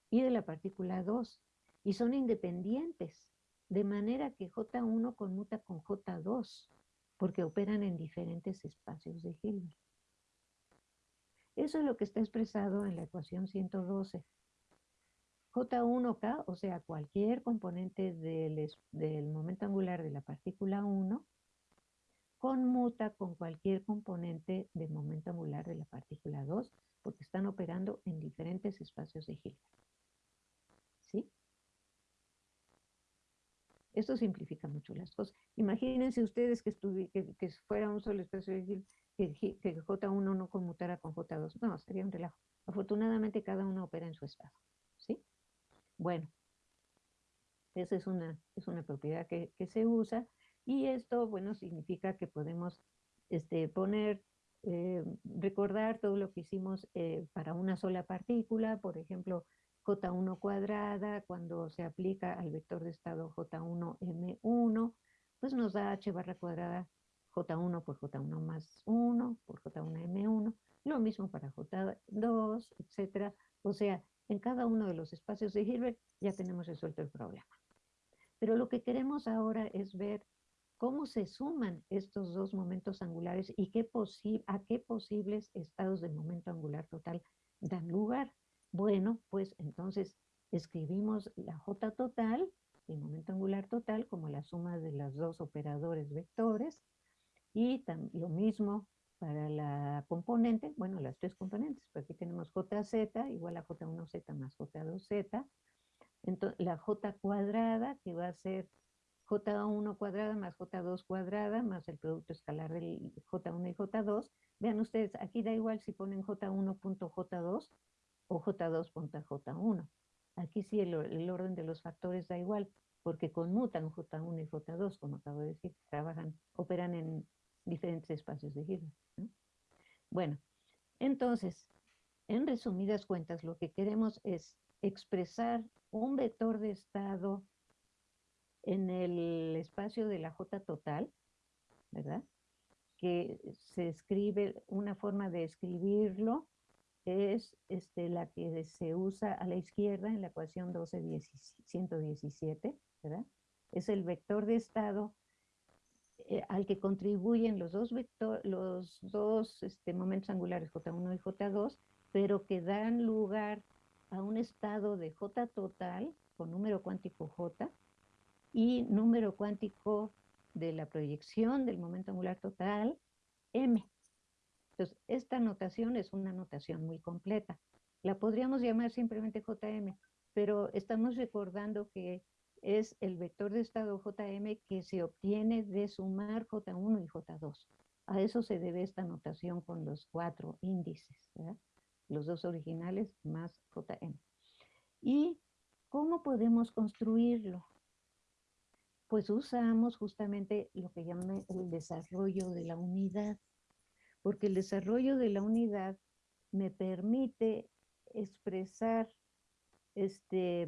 y de la partícula 2. Y son independientes, de manera que J1 conmuta con J2, porque operan en diferentes espacios de Hilbert. Eso es lo que está expresado en la ecuación 112. J1K, o sea, cualquier componente del, momento angular de la partícula 1, conmuta con cualquier componente del momento angular de la partícula 2, porque están operando en diferentes espacios de Hilbert. ¿Sí? Esto simplifica mucho las cosas. Imagínense ustedes que, que, fuera un solo espacio de Hilbert, que, que J1 no conmutara con J2. No, sería un relajo. Afortunadamente cada uno opera en su estado. ¿Sí? Bueno, esa es una, es una propiedad que, se usa y esto, bueno, significa que podemos este, poner, eh, recordar todo lo que hicimos eh, para una sola partícula, por ejemplo, J1 cuadrada, cuando se aplica al vector de estado J1M1, pues nos da H barra cuadrada J1 por J1 más 1 por J1M1, lo mismo para J2, etcétera. O sea, en cada uno de los espacios de Hilbert ya tenemos resuelto el problema. Pero lo que queremos ahora es ver cómo se suman estos dos momentos angulares y qué a qué posibles estados del momento angular total dan lugar. Bueno, pues entonces escribimos la J total, el momento angular total, como la suma de los dos operadores vectores, y lo mismo para la componente, bueno, las tres componentes, porque aquí tenemos JZ igual a J1Z más J2Z, entonces la J cuadrada, que va a ser J1 cuadrada más J2 cuadrada, más el producto escalar del J1 y J2. Vean ustedes, aquí da igual si ponen J1.J2 o J2.J1. Aquí sí el, orden de los factores da igual. porque conmutan J1 y J2, como acabo de decir, trabajan, operan en diferentes espacios de Hilbert. Bueno, entonces, en resumidas cuentas, lo que queremos es expresar un vector de estado en el espacio de la J total, ¿verdad? Que se escribe, una forma de escribirlo es este, la que se usa a la izquierda en la ecuación 12 117, ¿verdad? Es el vector de estado eh, al que contribuyen los dos, vector, los dos este, momentos angulares J1 y J2, pero que dan lugar a un estado de J total con número cuántico J y número cuántico de la proyección del momento angular total M. Entonces, esta notación es una notación muy completa. La podríamos llamar simplemente JM, pero estamos recordando que es el vector de estado JM que se obtiene de sumar J1 y J2. A eso se debe esta notación con los cuatro índices, los dos originales más JM. ¿Y cómo podemos construirlo? Pues usamos justamente lo que llaman el desarrollo de la unidad, porque el desarrollo de la unidad me permite expresar este,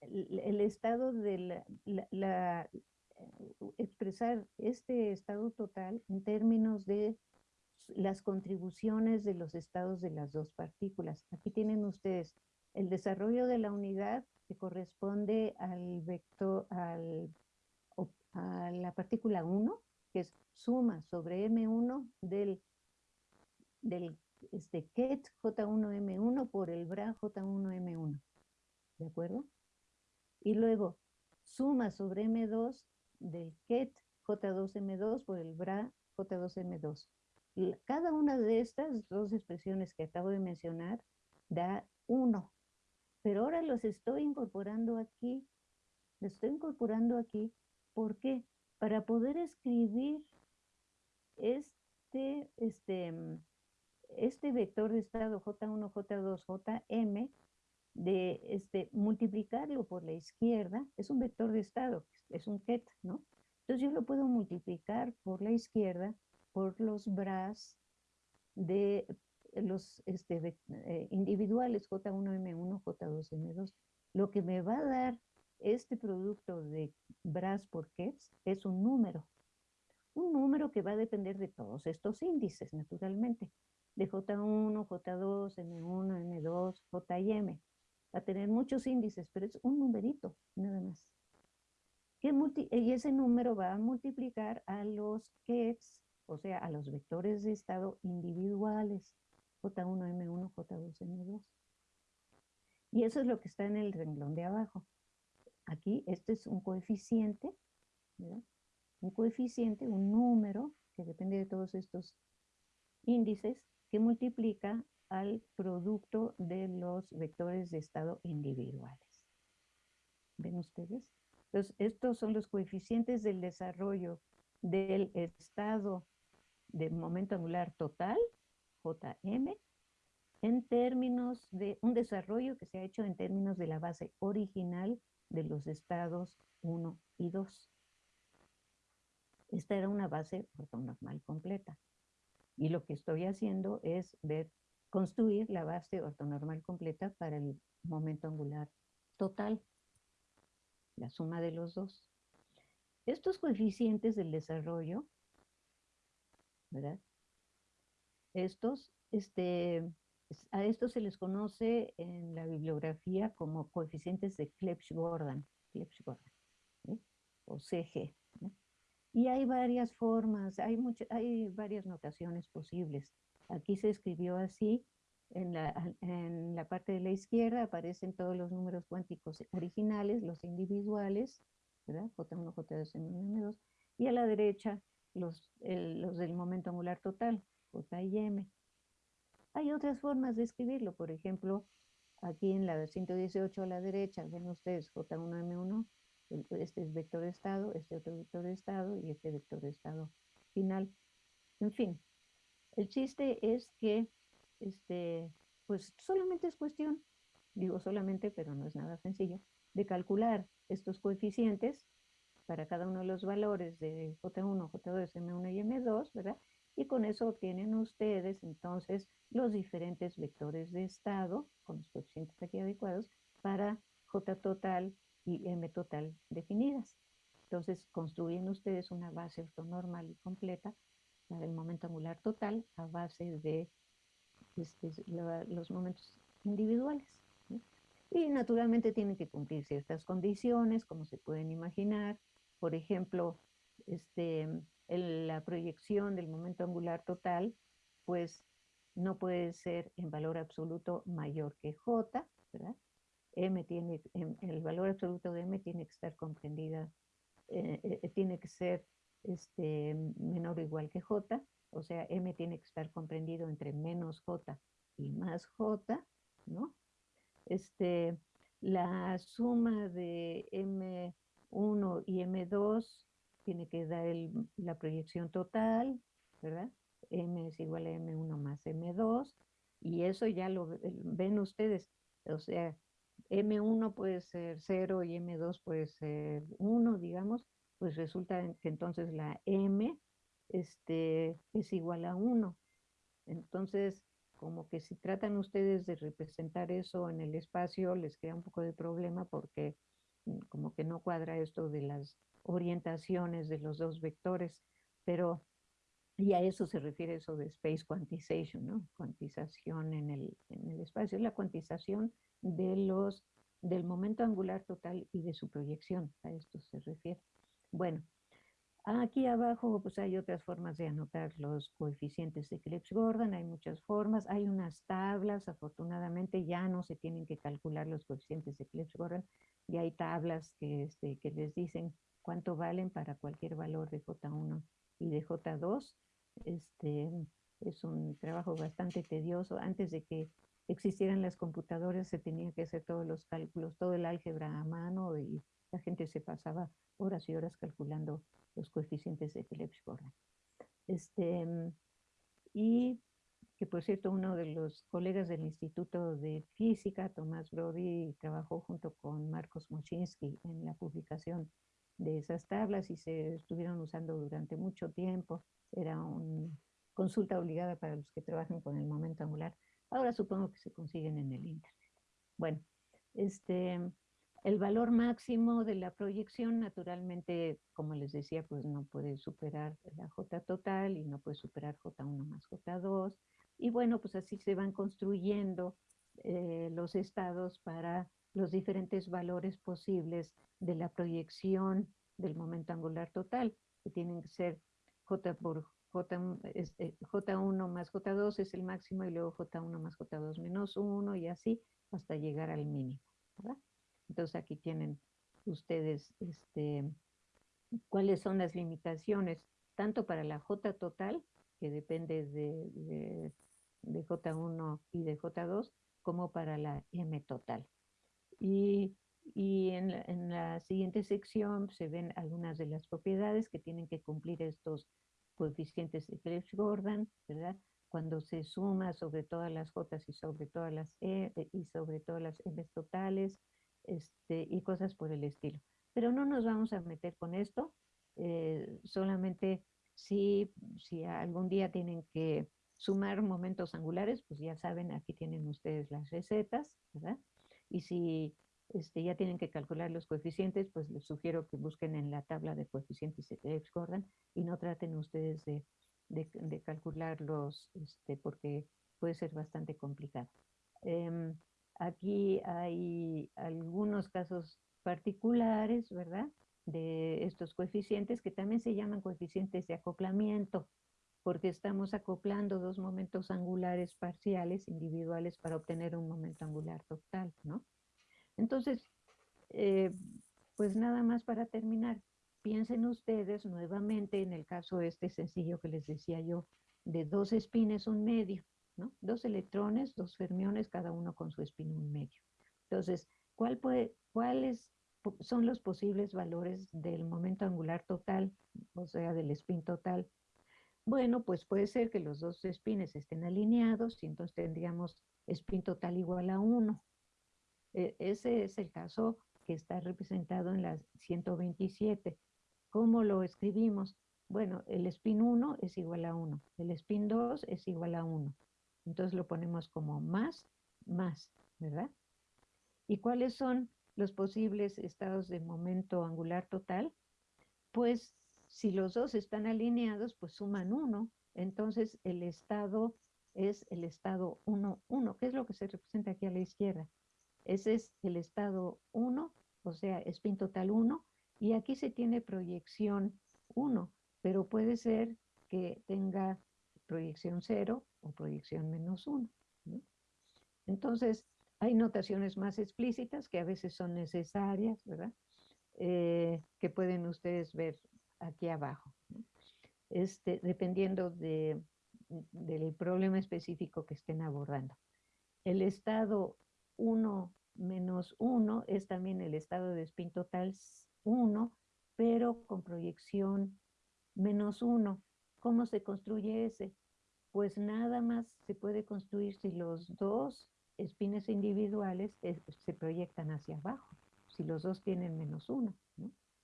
el, estado de la, expresar este estado total en términos de las contribuciones de los estados de las dos partículas. Aquí tienen ustedes el desarrollo de la unidad que corresponde al vector, al, a la partícula 1, que es suma sobre M1 del, del este, ket J1M1 por el bra J1M1. ¿De acuerdo? Y luego suma sobre M2 del ket J2M2 por el bra J2M2. cada una de estas dos expresiones que acabo de mencionar da 1. Pero ahora los estoy incorporando aquí. Los estoy incorporando aquí. ¿Por qué? Para poder escribir este, este, este vector de estado J1, J2, Jm de este, multiplicarlo por la izquierda, es un vector de estado, es un ket, ¿no? Entonces yo lo puedo multiplicar por la izquierda por los bras de los este, eh, individuales J1M1, J2M2. Lo que me va a dar este producto de bras por kets es un número. Un número que va a depender de todos estos índices, naturalmente. De J1, J2, M1, M2, J y M a tener muchos índices, pero es un numerito, nada más. y ese número va a multiplicar a los kets, o sea, a los vectores de estado individuales, J1, M1, J2, M2. Y eso es lo que está en el renglón de abajo. Aquí, este es un coeficiente, ¿verdad? Un coeficiente, un número, que depende de todos estos índices, que multiplica al producto de los vectores de estado individuales. ¿Ven ustedes? Entonces, estos son los coeficientes del desarrollo del estado de momento angular total, JM, en términos de un desarrollo que se ha hecho en términos de la base original de los estados 1 y 2. Esta era una base ortonormal completa. Y lo que estoy haciendo es ver construir la base ortonormal completa para el momento angular total, la suma de los dos. Estos coeficientes del desarrollo, ¿verdad? Estos, este, a estos se les conoce en la bibliografía como coeficientes de Clebsch-Gordan, o CG. Y hay varias formas, hay, hay varias notaciones posibles. Aquí se escribió así, en la, parte de la izquierda aparecen todos los números cuánticos originales, los individuales, ¿verdad? J1, J2, M1, M2, y a la derecha los, los del momento angular total, J y M. Hay otras formas de escribirlo, por ejemplo, aquí en la 118 a la derecha, ven ustedes J1, M1, este es vector de estado, este otro vector de estado y este vector de estado final. En fin, el chiste es que, este, pues solamente es cuestión, digo solamente, pero no es nada sencillo, de calcular estos coeficientes para cada uno de los valores de J1, J2, M1 y M2, ¿verdad? Y con eso obtienen ustedes entonces los diferentes vectores de estado con los coeficientes aquí adecuados para J total y M total definidas. Entonces construyen ustedes una base ortonormal y completa para el momento angular total a base de este, los momentos individuales. Y naturalmente tienen que cumplir ciertas condiciones, como se pueden imaginar. Por ejemplo, este, la proyección del momento angular total, pues no puede ser en valor absoluto mayor que J, ¿verdad? M tiene, el valor absoluto de M tiene que estar comprendida, eh, eh, tiene que ser este, menor o igual que J, o sea, M tiene que estar comprendido entre menos J y más J, ¿no? Este, la suma de M1 y M2 tiene que dar la proyección total, ¿verdad? M es igual a M1 más M2, y eso ya lo ven ustedes, o sea, M1 puede ser 0 y M2 puede ser 1, digamos, pues resulta que entonces la M este, es igual a 1. Entonces, como que si tratan ustedes de representar eso en el espacio, les crea un poco de problema porque como que no cuadra esto de las orientaciones de los dos vectores, pero y a eso se refiere eso de space quantization, ¿no? Cuantización en el, en el espacio, es la cuantización de los, del momento angular total y de su proyección, a esto se refiere. Bueno, aquí abajo pues hay otras formas de anotar los coeficientes de Clebsch-Gordon, hay muchas formas, hay unas tablas, afortunadamente ya no se tienen que calcular los coeficientes de Clebsch-Gordon, ya hay tablas que, este, que les dicen cuánto valen para cualquier valor de J1 y de J2. Este, es un trabajo bastante tedioso. Antes de que existieran las computadoras se tenían que hacer todos los cálculos, todo el álgebra a mano y la gente se pasaba horas y horas calculando los coeficientes de Clebsch-Gordan. Este, y que por cierto uno de los colegas del Instituto de Física, Tomás Brody, trabajó junto con Marcos Moschinsky en la publicación de esas tablas y se estuvieron usando durante mucho tiempo. Era una consulta obligada para los que trabajan con el momento angular. Ahora supongo que se consiguen en el Internet. Bueno, este, el valor máximo de la proyección, naturalmente, como les decía, pues no puede superar la J total y no puede superar J1 más J2. Y bueno, pues así se van construyendo eh, los estados para los diferentes valores posibles de la proyección del momento angular total, que tienen que ser J por J, este, J1 más J2 es el máximo y luego J1 más J2 menos 1 y así hasta llegar al mínimo. Entonces aquí tienen ustedes este, cuáles son las limitaciones, tanto para la J total, que depende de, de, J1 y de J2, como para la M total. Y, y en, la, en, la, siguiente sección se ven algunas de las propiedades que tienen que cumplir estos coeficientes de Clebsch-Gordon, ¿verdad? Cuando se suma sobre todas las J y sobre todas las E y sobre todas las M totales, este, y cosas por el estilo. Pero no nos vamos a meter con esto, eh, solamente si, si algún día tienen que sumar momentos angulares, pues ya saben, aquí tienen ustedes las recetas, ¿verdad? Y si este, ya tienen que calcular los coeficientes, pues les sugiero que busquen en la tabla de coeficientes de X-Gordon y no traten ustedes de, de, calcularlos este, porque puede ser bastante complicado. Em, Aquí hay algunos casos particulares, ¿verdad? De estos coeficientes que también se llaman coeficientes de acoplamiento, porque estamos acoplando dos momentos angulares parciales individuales para obtener un momento angular total, ¿no? Entonces, eh, pues nada más para terminar, piensen ustedes nuevamente en el caso este sencillo que les decía yo, de dos espines un medio, Dos electrones, dos fermiones, cada uno con su espín un medio. Entonces, ¿cuál puede, ¿cuáles son los posibles valores del momento angular total, o sea, del spin total? Bueno, pues puede ser que los dos espines estén alineados y entonces tendríamos spin total igual a 1. E, ese es el caso que está representado en la 127. ¿Cómo lo escribimos? Bueno, el spin 1 es igual a 1, el spin 2 es igual a 1. Entonces lo ponemos como más, más, ¿verdad? ¿Y cuáles son los posibles estados de momento angular total? Pues si los dos están alineados, pues suman 1. Entonces el estado es el estado 1, 1, ¿Qué es lo que se representa aquí a la izquierda. Ese es el estado 1, o sea, spin total 1, y aquí se tiene proyección 1 pero puede ser que tenga proyección 0 o proyección menos 1. Entonces, hay notaciones más explícitas que a veces son necesarias, ¿verdad? Eh, que pueden ustedes ver aquí abajo. Este, dependiendo de, del problema específico que estén abordando. El estado 1 menos 1 es también el estado de spin total 1, pero con proyección menos uno. ¿Cómo se construye ese? Pues nada más se puede construir si los dos espines individuales se proyectan hacia abajo, si los dos tienen menos uno.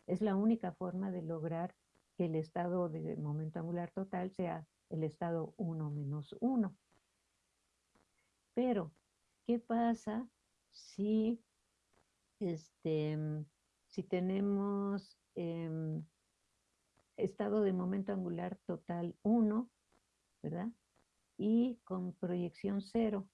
Es la única forma de lograr que el estado de momento angular total sea el estado 1 menos 1. Pero, ¿qué pasa si, este, si tenemos em, estado de momento angular total 1, ¿verdad? Y con proyección 0.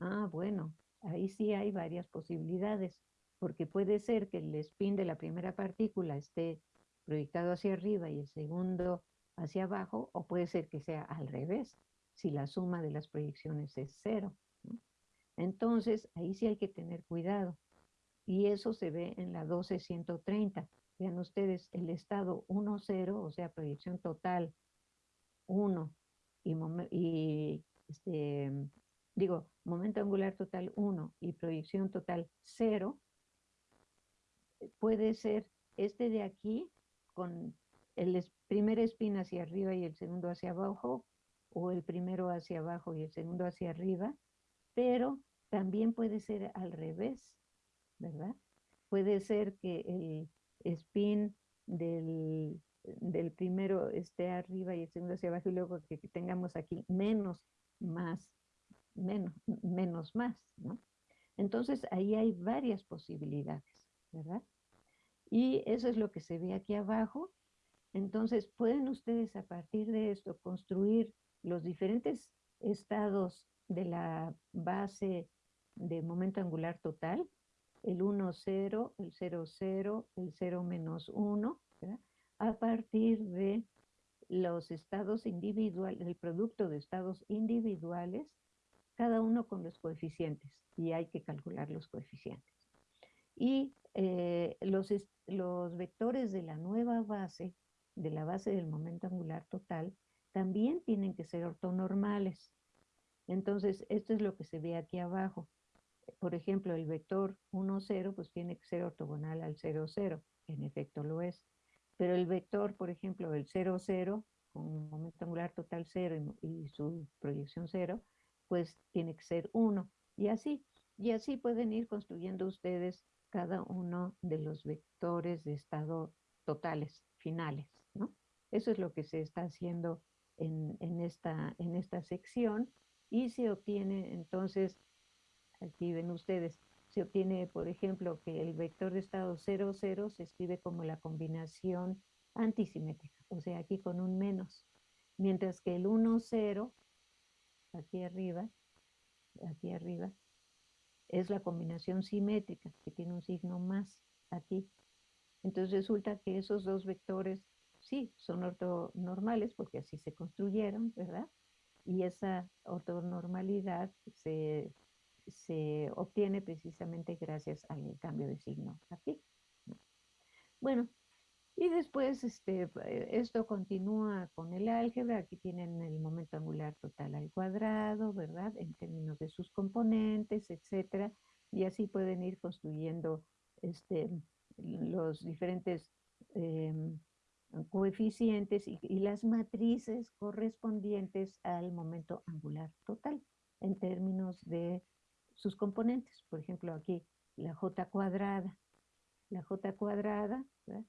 Ah, bueno, ahí sí hay varias posibilidades, porque puede ser que el spin de la primera partícula esté proyectado hacia arriba y el segundo hacia abajo, o puede ser que sea al revés, si la suma de las proyecciones es cero. Entonces, ahí sí hay que tener cuidado. Y eso se ve en la 12130. Vean ustedes, el estado 1, 0, o sea, proyección total 1 y, este, digo, momento angular total 1 y proyección total 0, puede ser este de aquí con el primer spin hacia arriba y el segundo hacia abajo, o el primero hacia abajo y el segundo hacia arriba, pero también puede ser al revés, ¿verdad? Puede ser que el spin del, del primero esté arriba y el segundo hacia abajo y luego que tengamos aquí menos, más, menos, menos, más, ¿no? Entonces ahí hay varias posibilidades, ¿verdad? Y eso es lo que se ve aquí abajo. Entonces pueden ustedes a partir de esto construir los diferentes estados de la base de momento angular total el 1, 0, el 0, 0, el 0 menos 1, a partir de los estados individuales, el producto de estados individuales, cada uno con los coeficientes, y hay que calcular los coeficientes. Y eh, los, los vectores de la nueva base, de la base del momento angular total, también tienen que ser ortonormales. Entonces, esto es lo que se ve aquí abajo por ejemplo, el vector 1, 0, pues tiene que ser ortogonal al 0, 0. En efecto lo es. Pero el vector, por ejemplo, el 0, 0, con un momento angular total 0 y, su proyección 0, pues tiene que ser 1. Y así, y así pueden ir construyendo ustedes cada uno de los vectores de estado totales, finales, ¿no? Eso es lo que se está haciendo en, en, esta, en esta sección y se obtiene entonces Aquí ven ustedes, se obtiene, por ejemplo, que el vector de estado 0, 0 se escribe como la combinación antisimétrica, o sea, aquí con un menos. Mientras que el 1, 0, aquí arriba, aquí arriba, es la combinación simétrica, que tiene un signo más aquí. Entonces resulta que esos dos vectores, sí, son ortonormales, porque así se construyeron, ¿verdad? Y esa ortonormalidad se se obtiene precisamente gracias al cambio de signo aquí. Bueno, y después este, esto continúa con el álgebra. Aquí tienen el momento angular total al cuadrado, ¿verdad? En términos de sus componentes, etcétera. Y así pueden ir construyendo este, los diferentes em, coeficientes y, y, las matrices correspondientes al momento angular total en términos de sus componentes. Por ejemplo, aquí la j cuadrada, la J cuadrada, eh,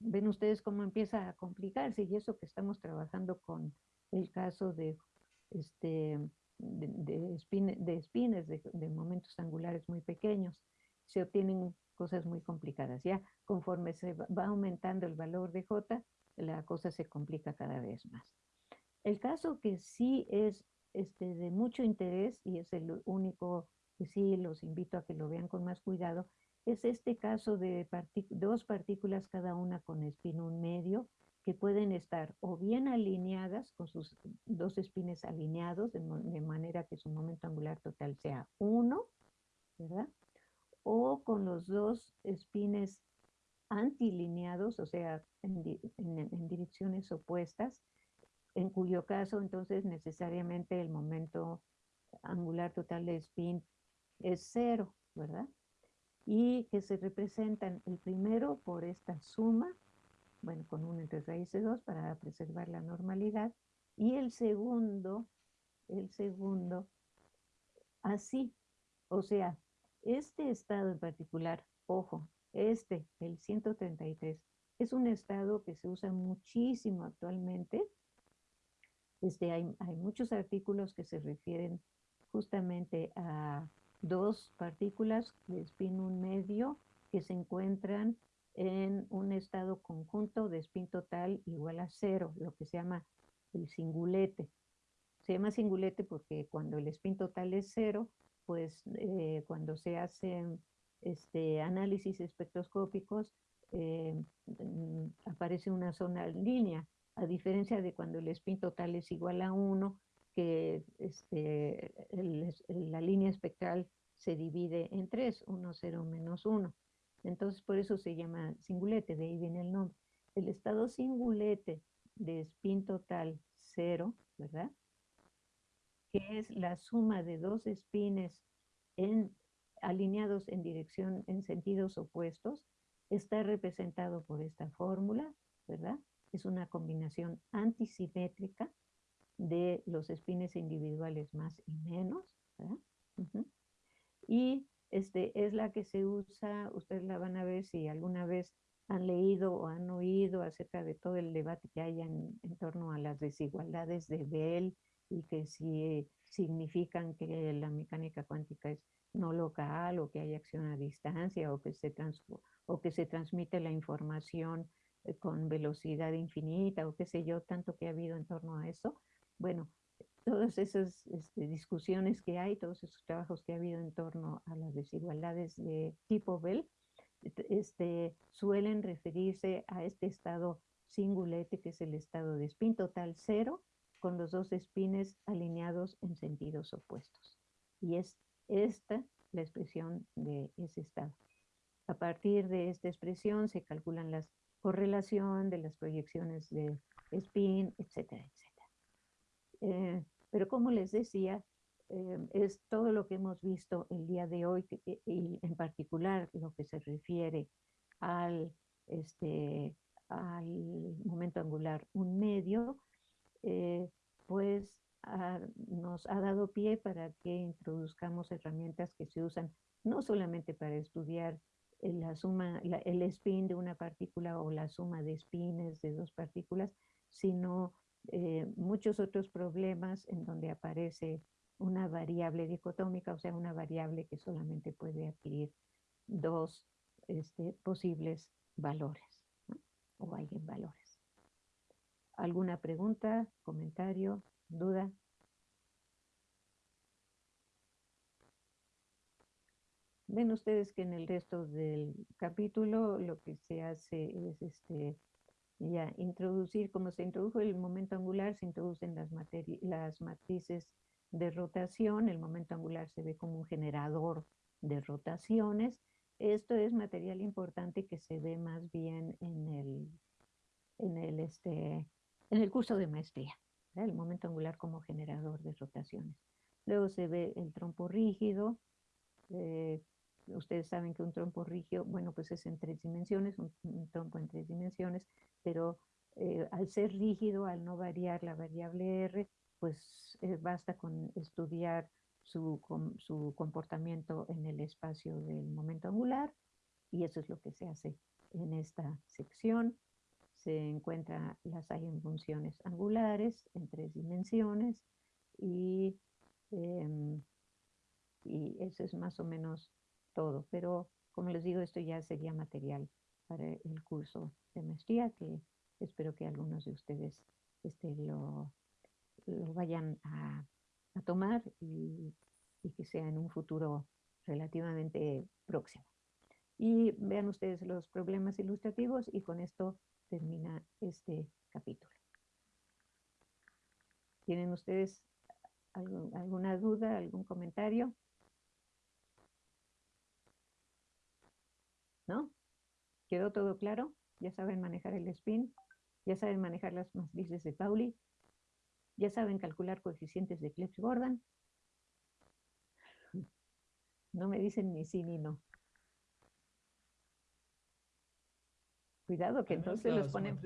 ven ustedes cómo empieza a complicarse y eso que estamos trabajando con el caso de, este, de, de, espines, de, momentos angulares muy pequeños, se obtienen cosas muy complicadas. Ya conforme se va aumentando el valor de J, la cosa se complica cada vez más. El caso que sí es este, de mucho interés y es el único que sí los invito a que lo vean con más cuidado, es este caso de dos partículas cada una con espín medio que pueden estar o bien alineadas con sus dos espines alineados de, manera que su momento angular total sea 1, ¿verdad? O con los dos espines antilineados, o sea, en, en direcciones opuestas, en cuyo caso entonces necesariamente el momento angular total de spin es cero, ¿verdad? Y que se representan el primero por esta suma, bueno, con 1 entre raíz de 2 para preservar la normalidad, y el segundo, el segundo, así, o sea, este estado en particular, ojo, este, el 133, es un estado que se usa muchísimo actualmente. Este, hay, hay muchos artículos que se refieren justamente a dos partículas de spin un medio que se encuentran en un estado conjunto de spin total igual a cero, lo que se llama el singulete. Se llama singulete porque cuando el spin total es cero, pues eh, cuando se hacen este, análisis espectroscópicos, eh, mm, aparece una zona línea, a diferencia de cuando el spin total es igual a 1, que este, la línea espectral se divide en tres, 1, 0, menos 1. Entonces, por eso se llama singulete, de ahí viene el nombre. El estado singulete de spin total 0, ¿verdad? Que es la suma de dos espines en, alineados en dirección, en sentidos opuestos, está representado por esta fórmula, ¿verdad? Es una combinación antisimétrica de los espines individuales más y menos. Y este, es la que se usa, ustedes la van a ver si alguna vez han leído o han oído acerca de todo el debate que hay en, torno a las desigualdades de Bell y que si significan que la mecánica cuántica es no local o que hay acción a distancia o que se, o que se transmite la información eh, con velocidad infinita o qué sé yo, tanto que ha habido en torno a eso. Bueno, todas esas este, discusiones que hay, todos esos trabajos que ha habido en torno a las desigualdades de tipo Bell, este, suelen referirse a este estado singulete, que es el estado de spin total cero, con los dos espines alineados en sentidos opuestos. Y es esta la expresión de ese estado. A partir de esta expresión se calculan las correlación de las proyecciones de spin, etcétera, etcétera. Eh, pero como les decía, em, es todo lo que hemos visto el día de hoy eh, y en particular lo que se refiere al, este, al momento angular un medio, eh, pues nos ha dado pie para que introduzcamos herramientas que se usan no solamente para estudiar la suma, el spin de una partícula o la suma de spines de dos partículas, sino eh, muchos otros problemas en donde aparece una variable dicotómica, o sea, una variable que solamente puede adquirir dos este, posibles valores o o valores. ¿Alguna pregunta, comentario, duda? Ven ustedes que en el resto del capítulo lo que se hace es este, ya, introducir, como se introdujo el momento angular, se introducen las, las matrices de rotación, el momento angular se ve como un generador de rotaciones. Esto es material importante que se ve más bien en el, en el, este, en el curso de maestría, el momento angular como generador de rotaciones. Luego se ve el trompo rígido, eh, ustedes saben que un trompo rígido, bueno, pues es en tres dimensiones, un, trompo en tres dimensiones, pero eh, al ser rígido, al no variar la variable R, pues eh, basta con estudiar su, su, comportamiento en el espacio del momento angular Y eso es lo que se hace en esta sección. Se encuentra, las hay en funciones angulares, en tres dimensiones, y, em, y eso es más o menos todo. Pero, como les digo, esto ya sería material para el curso de maestría, que espero que algunos de ustedes este, lo, vayan a, tomar y, que sea en un futuro relativamente próximo. Y vean ustedes los problemas ilustrativos y con esto termina este capítulo. ¿Tienen ustedes alguna duda, algún comentario? ¿No? ¿Quedó todo claro? ¿Ya saben manejar el spin? ¿Ya saben manejar las matrices de Pauli? ¿Ya saben calcular coeficientes de Clebsch-Gordon? No me dicen ni sí ni no. Cuidado que Al entonces los ponen...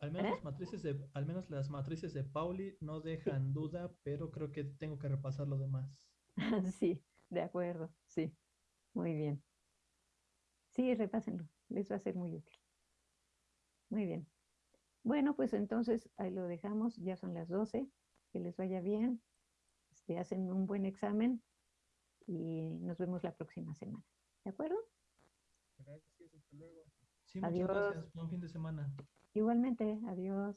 Al menos, ¿Eh? las matrices de, al menos las matrices de Pauli no dejan duda, pero creo que tengo que repasar lo demás. Sí, de acuerdo, sí. Muy bien. Sí, repásenlo, les va a ser muy útil. Muy bien. Bueno, pues entonces ahí lo dejamos, ya son las 12, que les vaya bien, este, hacen un buen examen y nos vemos la próxima semana. ¿De acuerdo? Gracias, hasta luego. Sí, muchas Adiós. gracias. Buen fin de semana. Igualmente, adiós.